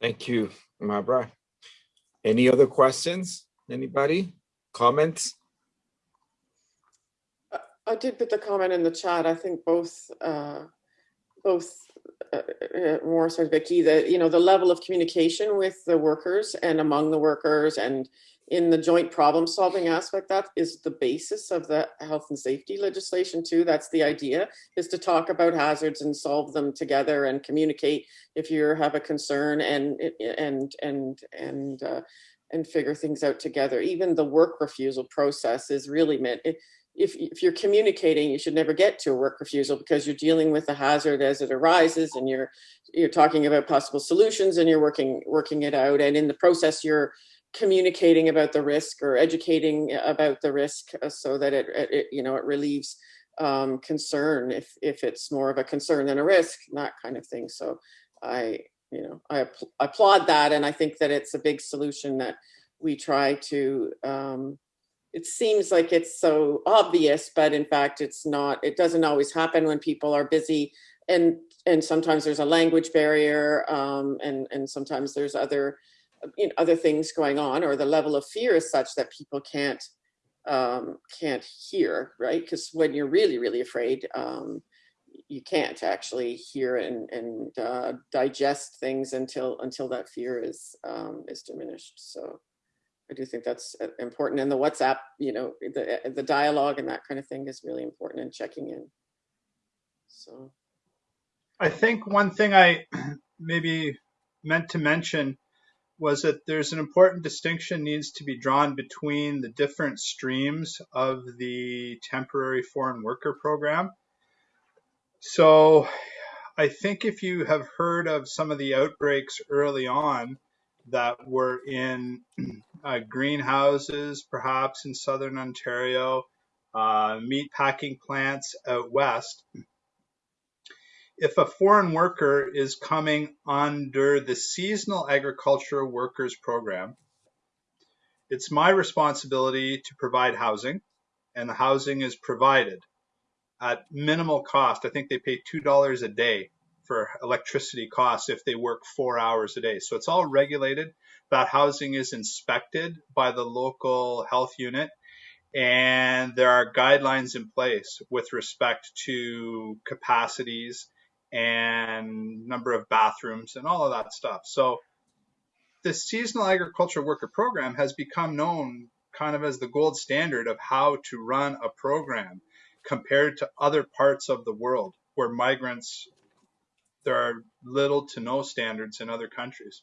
Thank you, Mabra. Any other questions? Anybody? Comments? I did put the comment in the chat. I think both uh, both uh, uh, Morris and Vicky that you know the level of communication with the workers and among the workers and in the joint problem solving aspect that is the basis of the health and safety legislation too that's the idea is to talk about hazards and solve them together and communicate if you have a concern and and and and uh, and figure things out together. Even the work refusal process is really meant, if, if you're communicating, you should never get to a work refusal because you're dealing with the hazard as it arises and you're you're talking about possible solutions and you're working working it out. And in the process, you're communicating about the risk or educating about the risk uh, so that it, it you know, it relieves um, concern if, if it's more of a concern than a risk, that kind of thing. So I, you know, I applaud that. And I think that it's a big solution that we try to um, it seems like it's so obvious, but in fact, it's not. It doesn't always happen when people are busy, and and sometimes there's a language barrier, um, and and sometimes there's other you know, other things going on, or the level of fear is such that people can't um, can't hear, right? Because when you're really really afraid, um, you can't actually hear and and uh, digest things until until that fear is um, is diminished. So. I do think that's uh, important. And the WhatsApp, you know, the uh, the dialogue and that kind of thing is really important and checking in. So I think one thing I maybe meant to mention was that there's an important distinction needs to be drawn between the different streams of the temporary foreign worker program. So I think if you have heard of some of the outbreaks early on that were in uh, greenhouses, perhaps in southern Ontario, uh, meat packing plants out west. If a foreign worker is coming under the Seasonal Agricultural Workers Program, it's my responsibility to provide housing, and the housing is provided at minimal cost. I think they pay $2 a day for electricity costs if they work four hours a day. So it's all regulated that housing is inspected by the local health unit and there are guidelines in place with respect to capacities and number of bathrooms and all of that stuff. So the seasonal agriculture worker program has become known kind of as the gold standard of how to run a program compared to other parts of the world where migrants there are little to no standards in other countries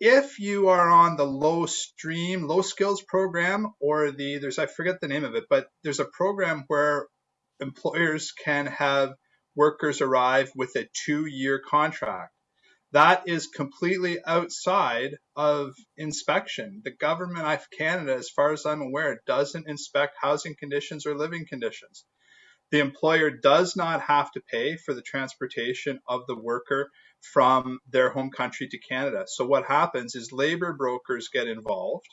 if you are on the low stream, low skills program, or the there's I forget the name of it, but there's a program where employers can have workers arrive with a two year contract. That is completely outside of inspection. The government of Canada, as far as I'm aware, doesn't inspect housing conditions or living conditions. The employer does not have to pay for the transportation of the worker from their home country to Canada. So what happens is labor brokers get involved.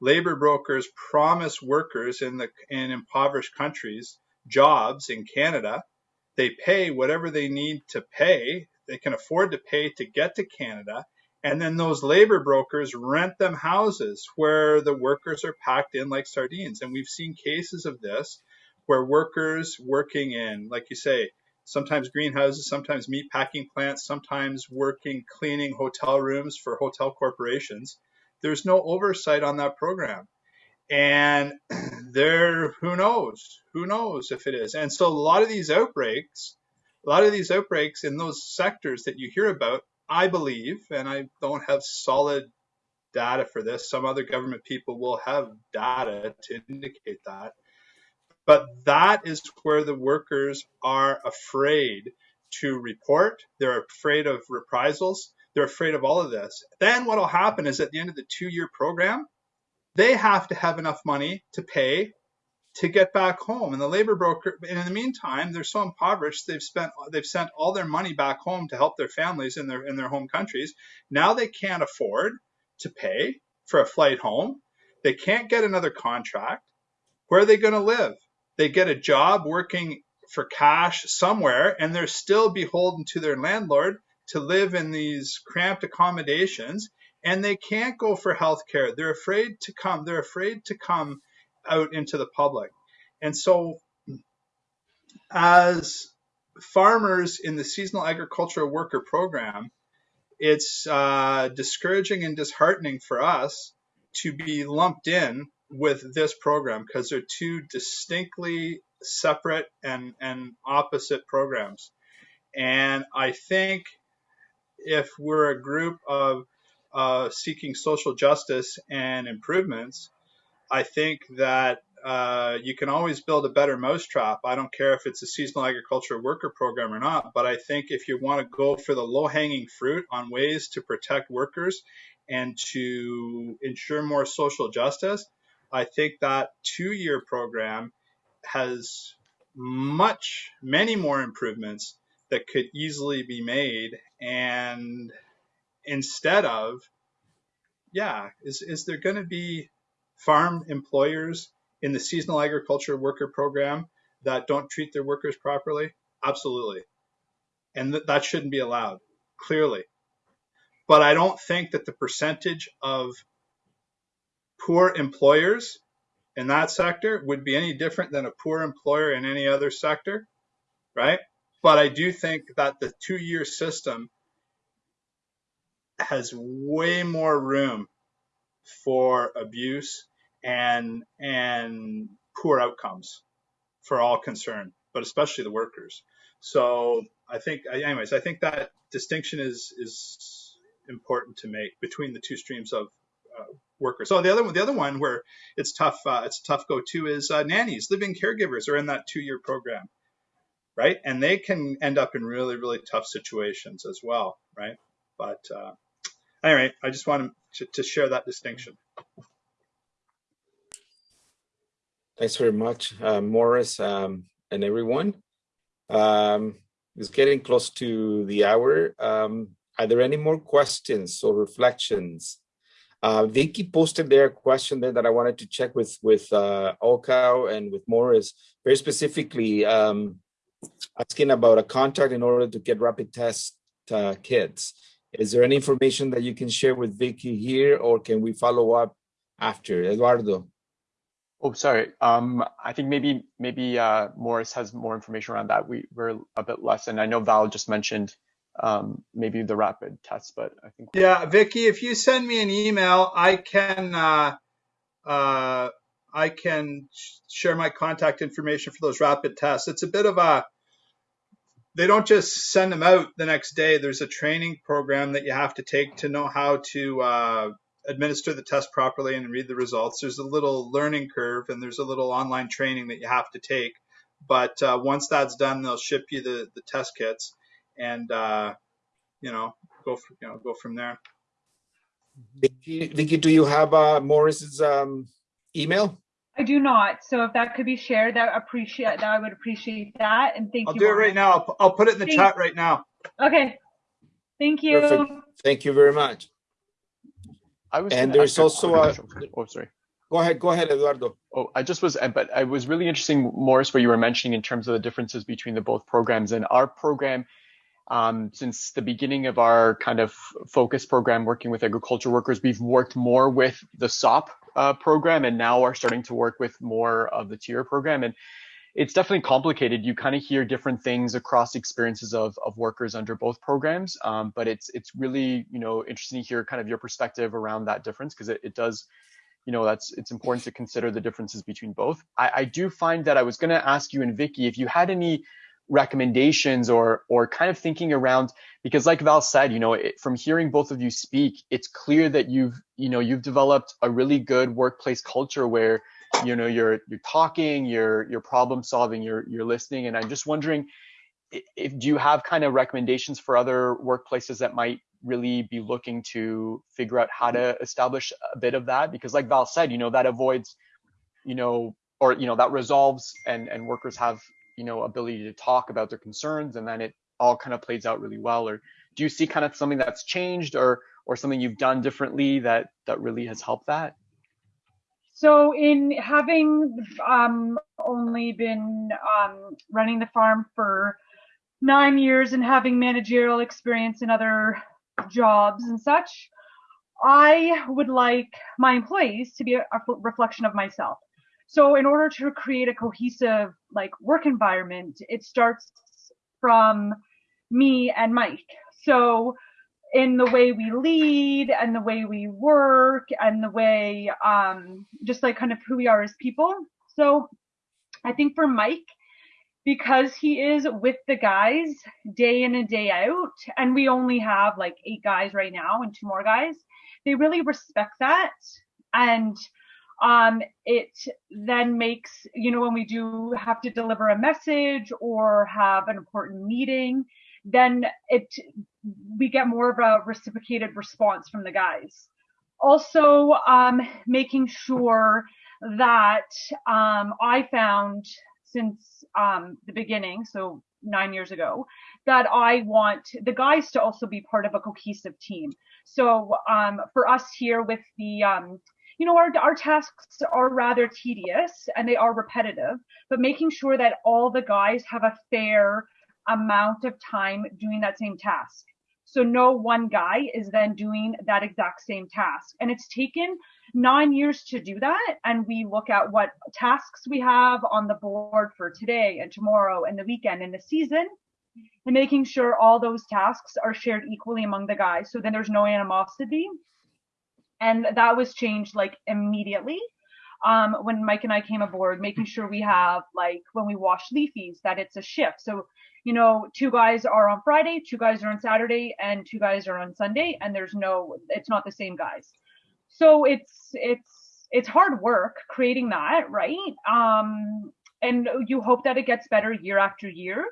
Labor brokers promise workers in the in impoverished countries jobs in Canada. They pay whatever they need to pay. They can afford to pay to get to Canada. And then those labor brokers rent them houses where the workers are packed in like sardines. And we've seen cases of this where workers working in, like you say, sometimes greenhouses, sometimes meat packing plants, sometimes working cleaning hotel rooms for hotel corporations. There's no oversight on that program. And there, who knows? Who knows if it is? And so a lot of these outbreaks, a lot of these outbreaks in those sectors that you hear about, I believe, and I don't have solid data for this, some other government people will have data to indicate that but that is where the workers are afraid to report. They're afraid of reprisals. They're afraid of all of this. Then what will happen is at the end of the two year program, they have to have enough money to pay to get back home. And the labor broker, and in the meantime, they're so impoverished they've spent they've sent all their money back home to help their families in their in their home countries. Now they can't afford to pay for a flight home. They can't get another contract. Where are they going to live? They get a job working for cash somewhere and they're still beholden to their landlord to live in these cramped accommodations and they can't go for health care they're afraid to come they're afraid to come out into the public. And so as farmers in the seasonal agricultural worker program it's uh, discouraging and disheartening for us to be lumped in with this program because they're two distinctly separate and, and opposite programs. And I think if we're a group of uh, seeking social justice and improvements, I think that uh, you can always build a better mousetrap. I don't care if it's a seasonal agriculture worker program or not, but I think if you want to go for the low hanging fruit on ways to protect workers and to ensure more social justice, I think that two year program has much, many more improvements that could easily be made. And instead of, yeah, is, is there going to be farm employers in the seasonal agriculture worker program that don't treat their workers properly? Absolutely. And th- that shouldn't be allowed, clearly. But I don't think that the percentage of poor employers in that sector would be any different than a poor employer in any other sector, right? But I do think that the two year system has way more room for abuse and and poor outcomes for all concerned, but especially the workers. So I think, anyways, I think that distinction is is important to make between the two streams of workers. So the other one, the other one where it's tough, uh, it's a tough go to is uh, nannies, living caregivers are in that two year program, right? And they can end up in really, really tough situations as well, right? But uh, anyway, I just wanted to, to share that distinction. Thanks very much, uh, Morris um, and everyone. Um, it's getting close to the hour. Um, are there any more questions or reflections? Uh, Vicky posted there a question there that I wanted to check with with uh, and with Morris, very specifically um, asking about a contact in order to get rapid test uh, kits. Is there any information that you can share with Vicky here, or can we follow up after? Eduardo. Oh, sorry. Um, I think maybe maybe uh, Morris has more information around that. We we're a bit less, and I know Val just mentioned um, maybe the rapid test, but I think. Yeah, Vicky, if you send me an email, I can uh, uh, I can share my contact information for those rapid tests. It's a bit of a they don't just send them out the next day. There's a training program that you have to take to know how to uh, administer the test properly and read the results. There's a little learning curve and there's a little online training that you have to take. But uh, once that's done, they'll ship you the, the test kits and uh, you know go for, you know go from there. Vicky, Vicky do you have uh, Morris's um, email? I do not. So if that could be shared, that appreciate that I would appreciate that. And thank you. I'll you. do it right now. I'll, I'll put it in the chat right now. Okay. Thank you. Perfect. Thank you very much. I was and there's also a. Oh, sorry. Go ahead. Go ahead, Eduardo. Oh, I just was, but I was really interesting, Morris, what you were mentioning in terms of the differences between the both programs. And our program, um, since the beginning of our kind of focus program working with agriculture workers, we've worked more with the SAWP uh, program and now are starting to work with more of the tier program. And it's definitely complicated. You kind of hear different things across experiences of, of workers under both programs. Um, but it's it's really, you know, interesting to hear kind of your perspective around that difference because it, it does you know that's it's important to consider the differences between both i, I do find that i was going to ask you and vicky if you had any recommendations or or kind of thinking around because like val said you know it, from hearing both of you speak it's clear that you've you know you've developed a really good workplace culture where you know you're you're talking you're you're problem solving you're you're listening. And i'm just wondering if do you have kind of recommendations for other workplaces that might really be looking to figure out how to establish a bit of that? Because like val said you know that avoids you know or you know that resolves and and workers have you know ability to talk about their concerns and then it all kind of plays out really well or do you see kind of something that's changed or or something you've done differently that that really has helped that So in having um, only been um, running the farm for nine years and having managerial experience in other jobs and such, I would like my employees to be a, a reflection of myself. So in order to create a cohesive like work environment, it starts from me and Mike. So in the way we lead and the way we work and the way um, just like kind of who we are as people. So I think for Mike, because he is with the guys day in and day out, and we only have like eight guys right now and two more guys, they really respect that. And um, it then makes, you know, when we do have to deliver a message or have an important meeting, then it we get more of a reciprocated response from the guys. Also, um, making sure that um, I found since um, the beginning, so nine years ago, that I want the guys to also be part of a cohesive team. So um, for us here with the um, you know, our, our tasks are rather tedious and they are repetitive, but making sure that all the guys have a fair amount of time doing that same task. So no one guy is then doing that exact same task. And it's taken nine years to do that. And we look at what tasks we have on the board for today and tomorrow and the weekend and the season and making sure all those tasks are shared equally among the guys. So then there's no animosity. And that was changed like immediately um, when Mike and I came aboard, making sure we have like when we wash leafies that it's a shift. So you know, two guys are on Friday, two guys are on Saturday, and two guys are on Sunday, and there's no, it's not the same guys. So it's it's it's hard work creating that, right? Um, and you hope that it gets better year after year.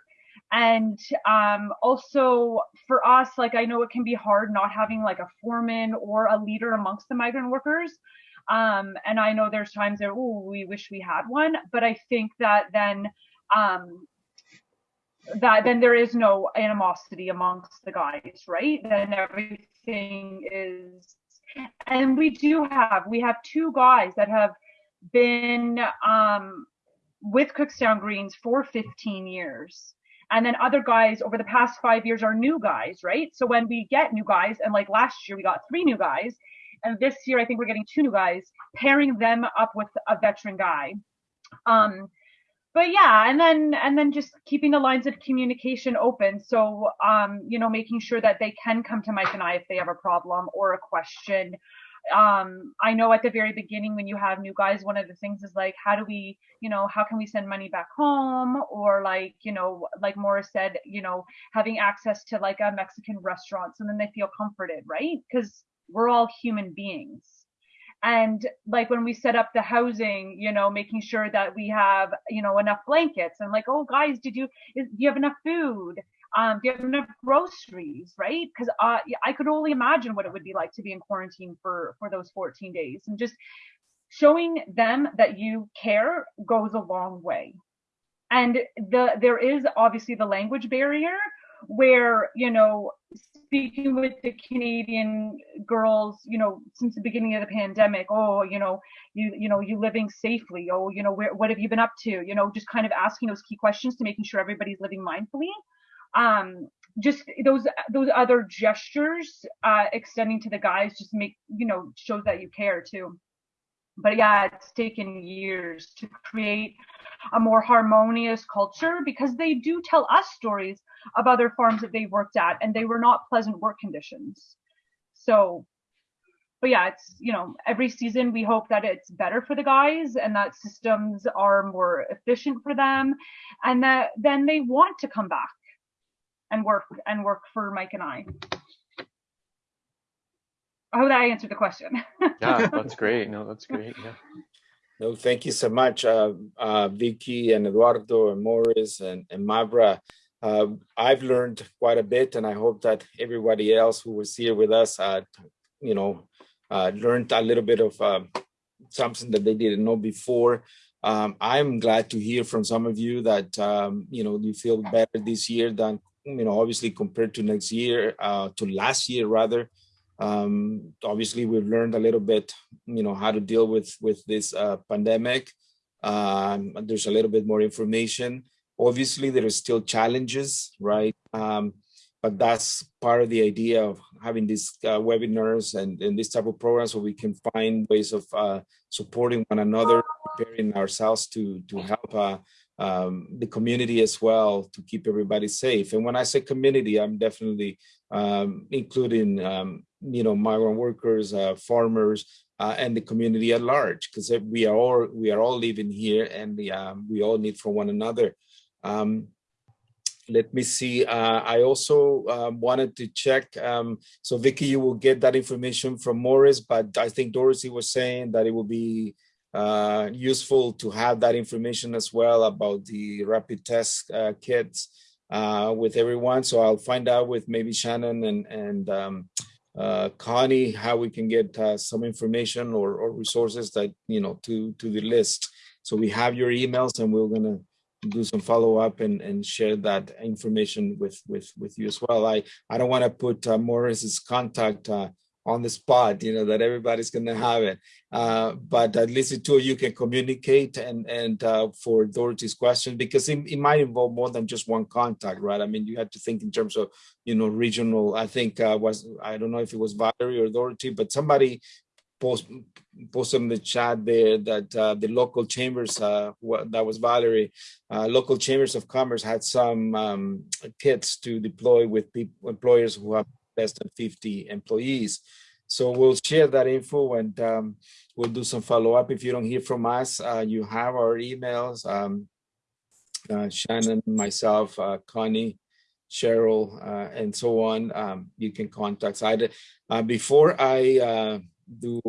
And um, also for us, like I know it can be hard not having like a foreman or a leader amongst the migrant workers. Um, and I know there's times that oh we wish we had one, but I think that then um, that then there is no animosity amongst the guys, right? Then everything is, and we do have we have two guys that have been um, with Cookstown Greens for 15 years. And then other guys over the past five years are new guys, right? So when we get new guys, and like last year we got three new guys, and this year I think we're getting two new guys, pairing them up with a veteran guy. Um, but yeah and then and then just keeping the lines of communication open so um you know making sure that they can come to mike and i if they have a problem or a question um i know at the very beginning when you have new guys one of the things is like how do we you know how can we send money back home? Or like you know like morris said you know having access to like a mexican restaurant So then they feel comforted right? Because we're all human beings. And like when we set up the housing you know making sure that we have you know enough blankets and like oh guys did you is, do you have enough food um do you have enough groceries right because uh, i could only imagine what it would be like to be in quarantine for for those 14 days and just showing them that you care goes a long way and the there is obviously the language barrier where you know speaking with the Canadian girls, you know, since the beginning of the pandemic, oh, you know, you you know, you living safely, oh, you know, where what have you been up to? You know, just kind of asking those key questions to making sure everybody's living mindfully. Um, just those those other gestures uh, extending to the guys just make you know shows that you care too. But yeah, it's taken years to create a more harmonious culture because they do tell us stories of other farms that they worked at and they were not pleasant work conditions. So, but yeah, it's, you know, every season we hope that it's better for the guys and that systems are more efficient for them and that then they want to come back and work and work for Mike and I. I hope that I answered the question. yeah, that's great. No, that's great. Yeah. No, thank you so much, uh, uh, Vicky and Eduardo and Morris and, and Mavra. Uh, I've learned quite a bit, and I hope that everybody else who was here with us, uh, you know, uh, learned a little bit of um, something that they didn't know before. Um, I'm glad to hear from some of you that, um, you know, you feel better this year than, you know, obviously compared to next year, uh, to last year rather. Um, obviously, we've learned a little bit, you know, how to deal with, with this uh, pandemic. Um, there's a little bit more information. Obviously, there are still challenges, right? Um, but that's part of the idea of having these uh, webinars and, and this type of programs so we can find ways of uh, supporting one another, preparing ourselves to, to help uh, um, the community as well to keep everybody safe. And when I say community, I'm definitely um, including, um, you know, migrant workers, uh, farmers, uh, and the community at large, because we are all we are all living here, and the, um, we all need for one another. Um, let me see. Uh, I also wanted to check. Um, so Vicky, you will get that information from Morris, but I think Dorothy was saying that it will be uh, useful to have that information as well about the rapid test uh, kits uh, with everyone. So I'll find out with maybe Shannon and, and um, uh, Connie how we can get uh, some information or, or resources that, you know, to, to the list. So we have your emails and we're going to do some follow up and, and share that information with, with, with you as well. I, I don't want to put uh, Morris's contact on the spot, you know, that everybody's going to have it. Uh, but at least the two of you can communicate and and uh, for Dorothy's question, because it, it, might involve more than just one contact, right? I mean, you have to think in terms of, you know, regional, I think uh, was, I don't know if it was Valerie or Dorothy, but somebody post, posted in the chat there that uh, the local chambers, uh, that was Valerie, uh, local chambers of commerce had some um, kits to deploy with people, employers who have less than 50 employees. So we'll share that info and um, we'll do some follow up. If you don't hear from us, uh, you have our emails. Um, uh, Shannon, myself, uh, Connie, Cheryl, uh, and so on. Um, you can contact either. Uh, before I uh, do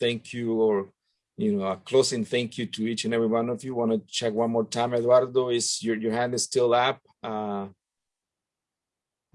thank you or you know a closing thank you to each and every one of you, want to check one more time. Eduardo, is your your hand is still up?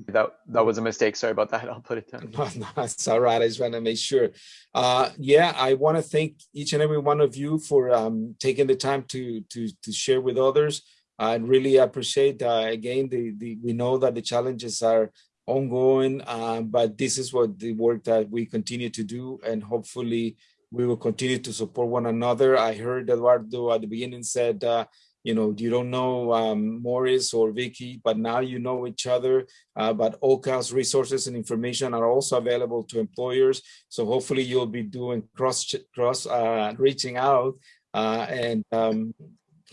That that was a mistake. Sorry about that. I'll put it down. No, no, it's all right. I just want to make sure. Uh, yeah, I want to thank each and every one of you for um, taking the time to to to share with others. I really appreciate uh, again the the we know that the challenges are ongoing, uh, but this is what the work that we continue to do, and hopefully we will continue to support one another. I heard Eduardo at the beginning said uh, you know, you don't know um, Morris or Vicky, but now you know each other. Uh, but OHCOW's resources and information are also available to employers. So hopefully you'll be doing cross cross uh, reaching out uh, and um,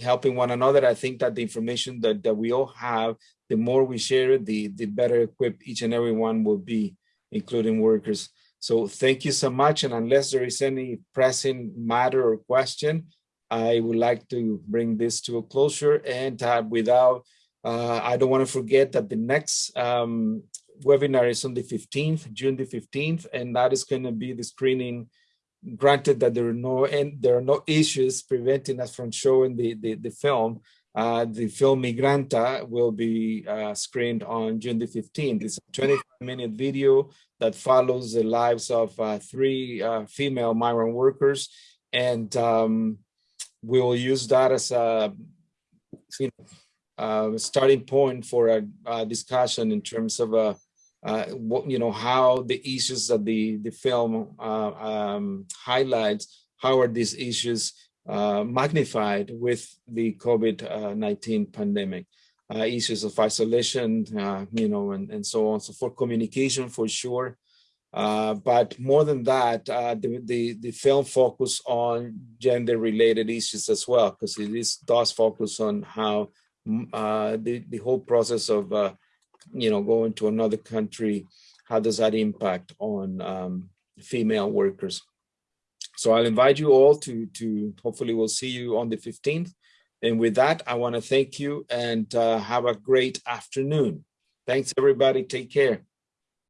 helping one another. I think that the information that, that we all have, the more we share it, the, the better equipped each and every one will be, including workers. So thank you so much. And unless there is any pressing matter or question, I would like to bring this to a closure and uh, without, uh, I don't want to forget that the next um, webinar is on the 15th, June the 15th, and that is going to be the screening granted that there are no and there are no issues preventing us from showing the the, the film. Uh, the film migranta will be uh, screened on june the 15th it's a 25 minute video that follows the lives of uh, three uh, female migrant workers and um, we will use that as a you know, uh, starting point for a, a, discussion in terms of uh, uh, what you know how the issues that the the film uh, um, highlights how are these issues uh, magnified with the COVID-19 pandemic. Uh, issues of isolation you know and, and so on so for communication for sure uh, but more than that, uh, the, the, the film focus on gender-related issues as well, because it is, does focus on how mm, uh, the, the whole process of, uh, you know, going to another country, how does that impact on um, female workers? So I'll invite you all to, to hopefully we'll see you on the 15th. And with that, I want to thank you and uh, have a great afternoon. Thanks, everybody. Take care.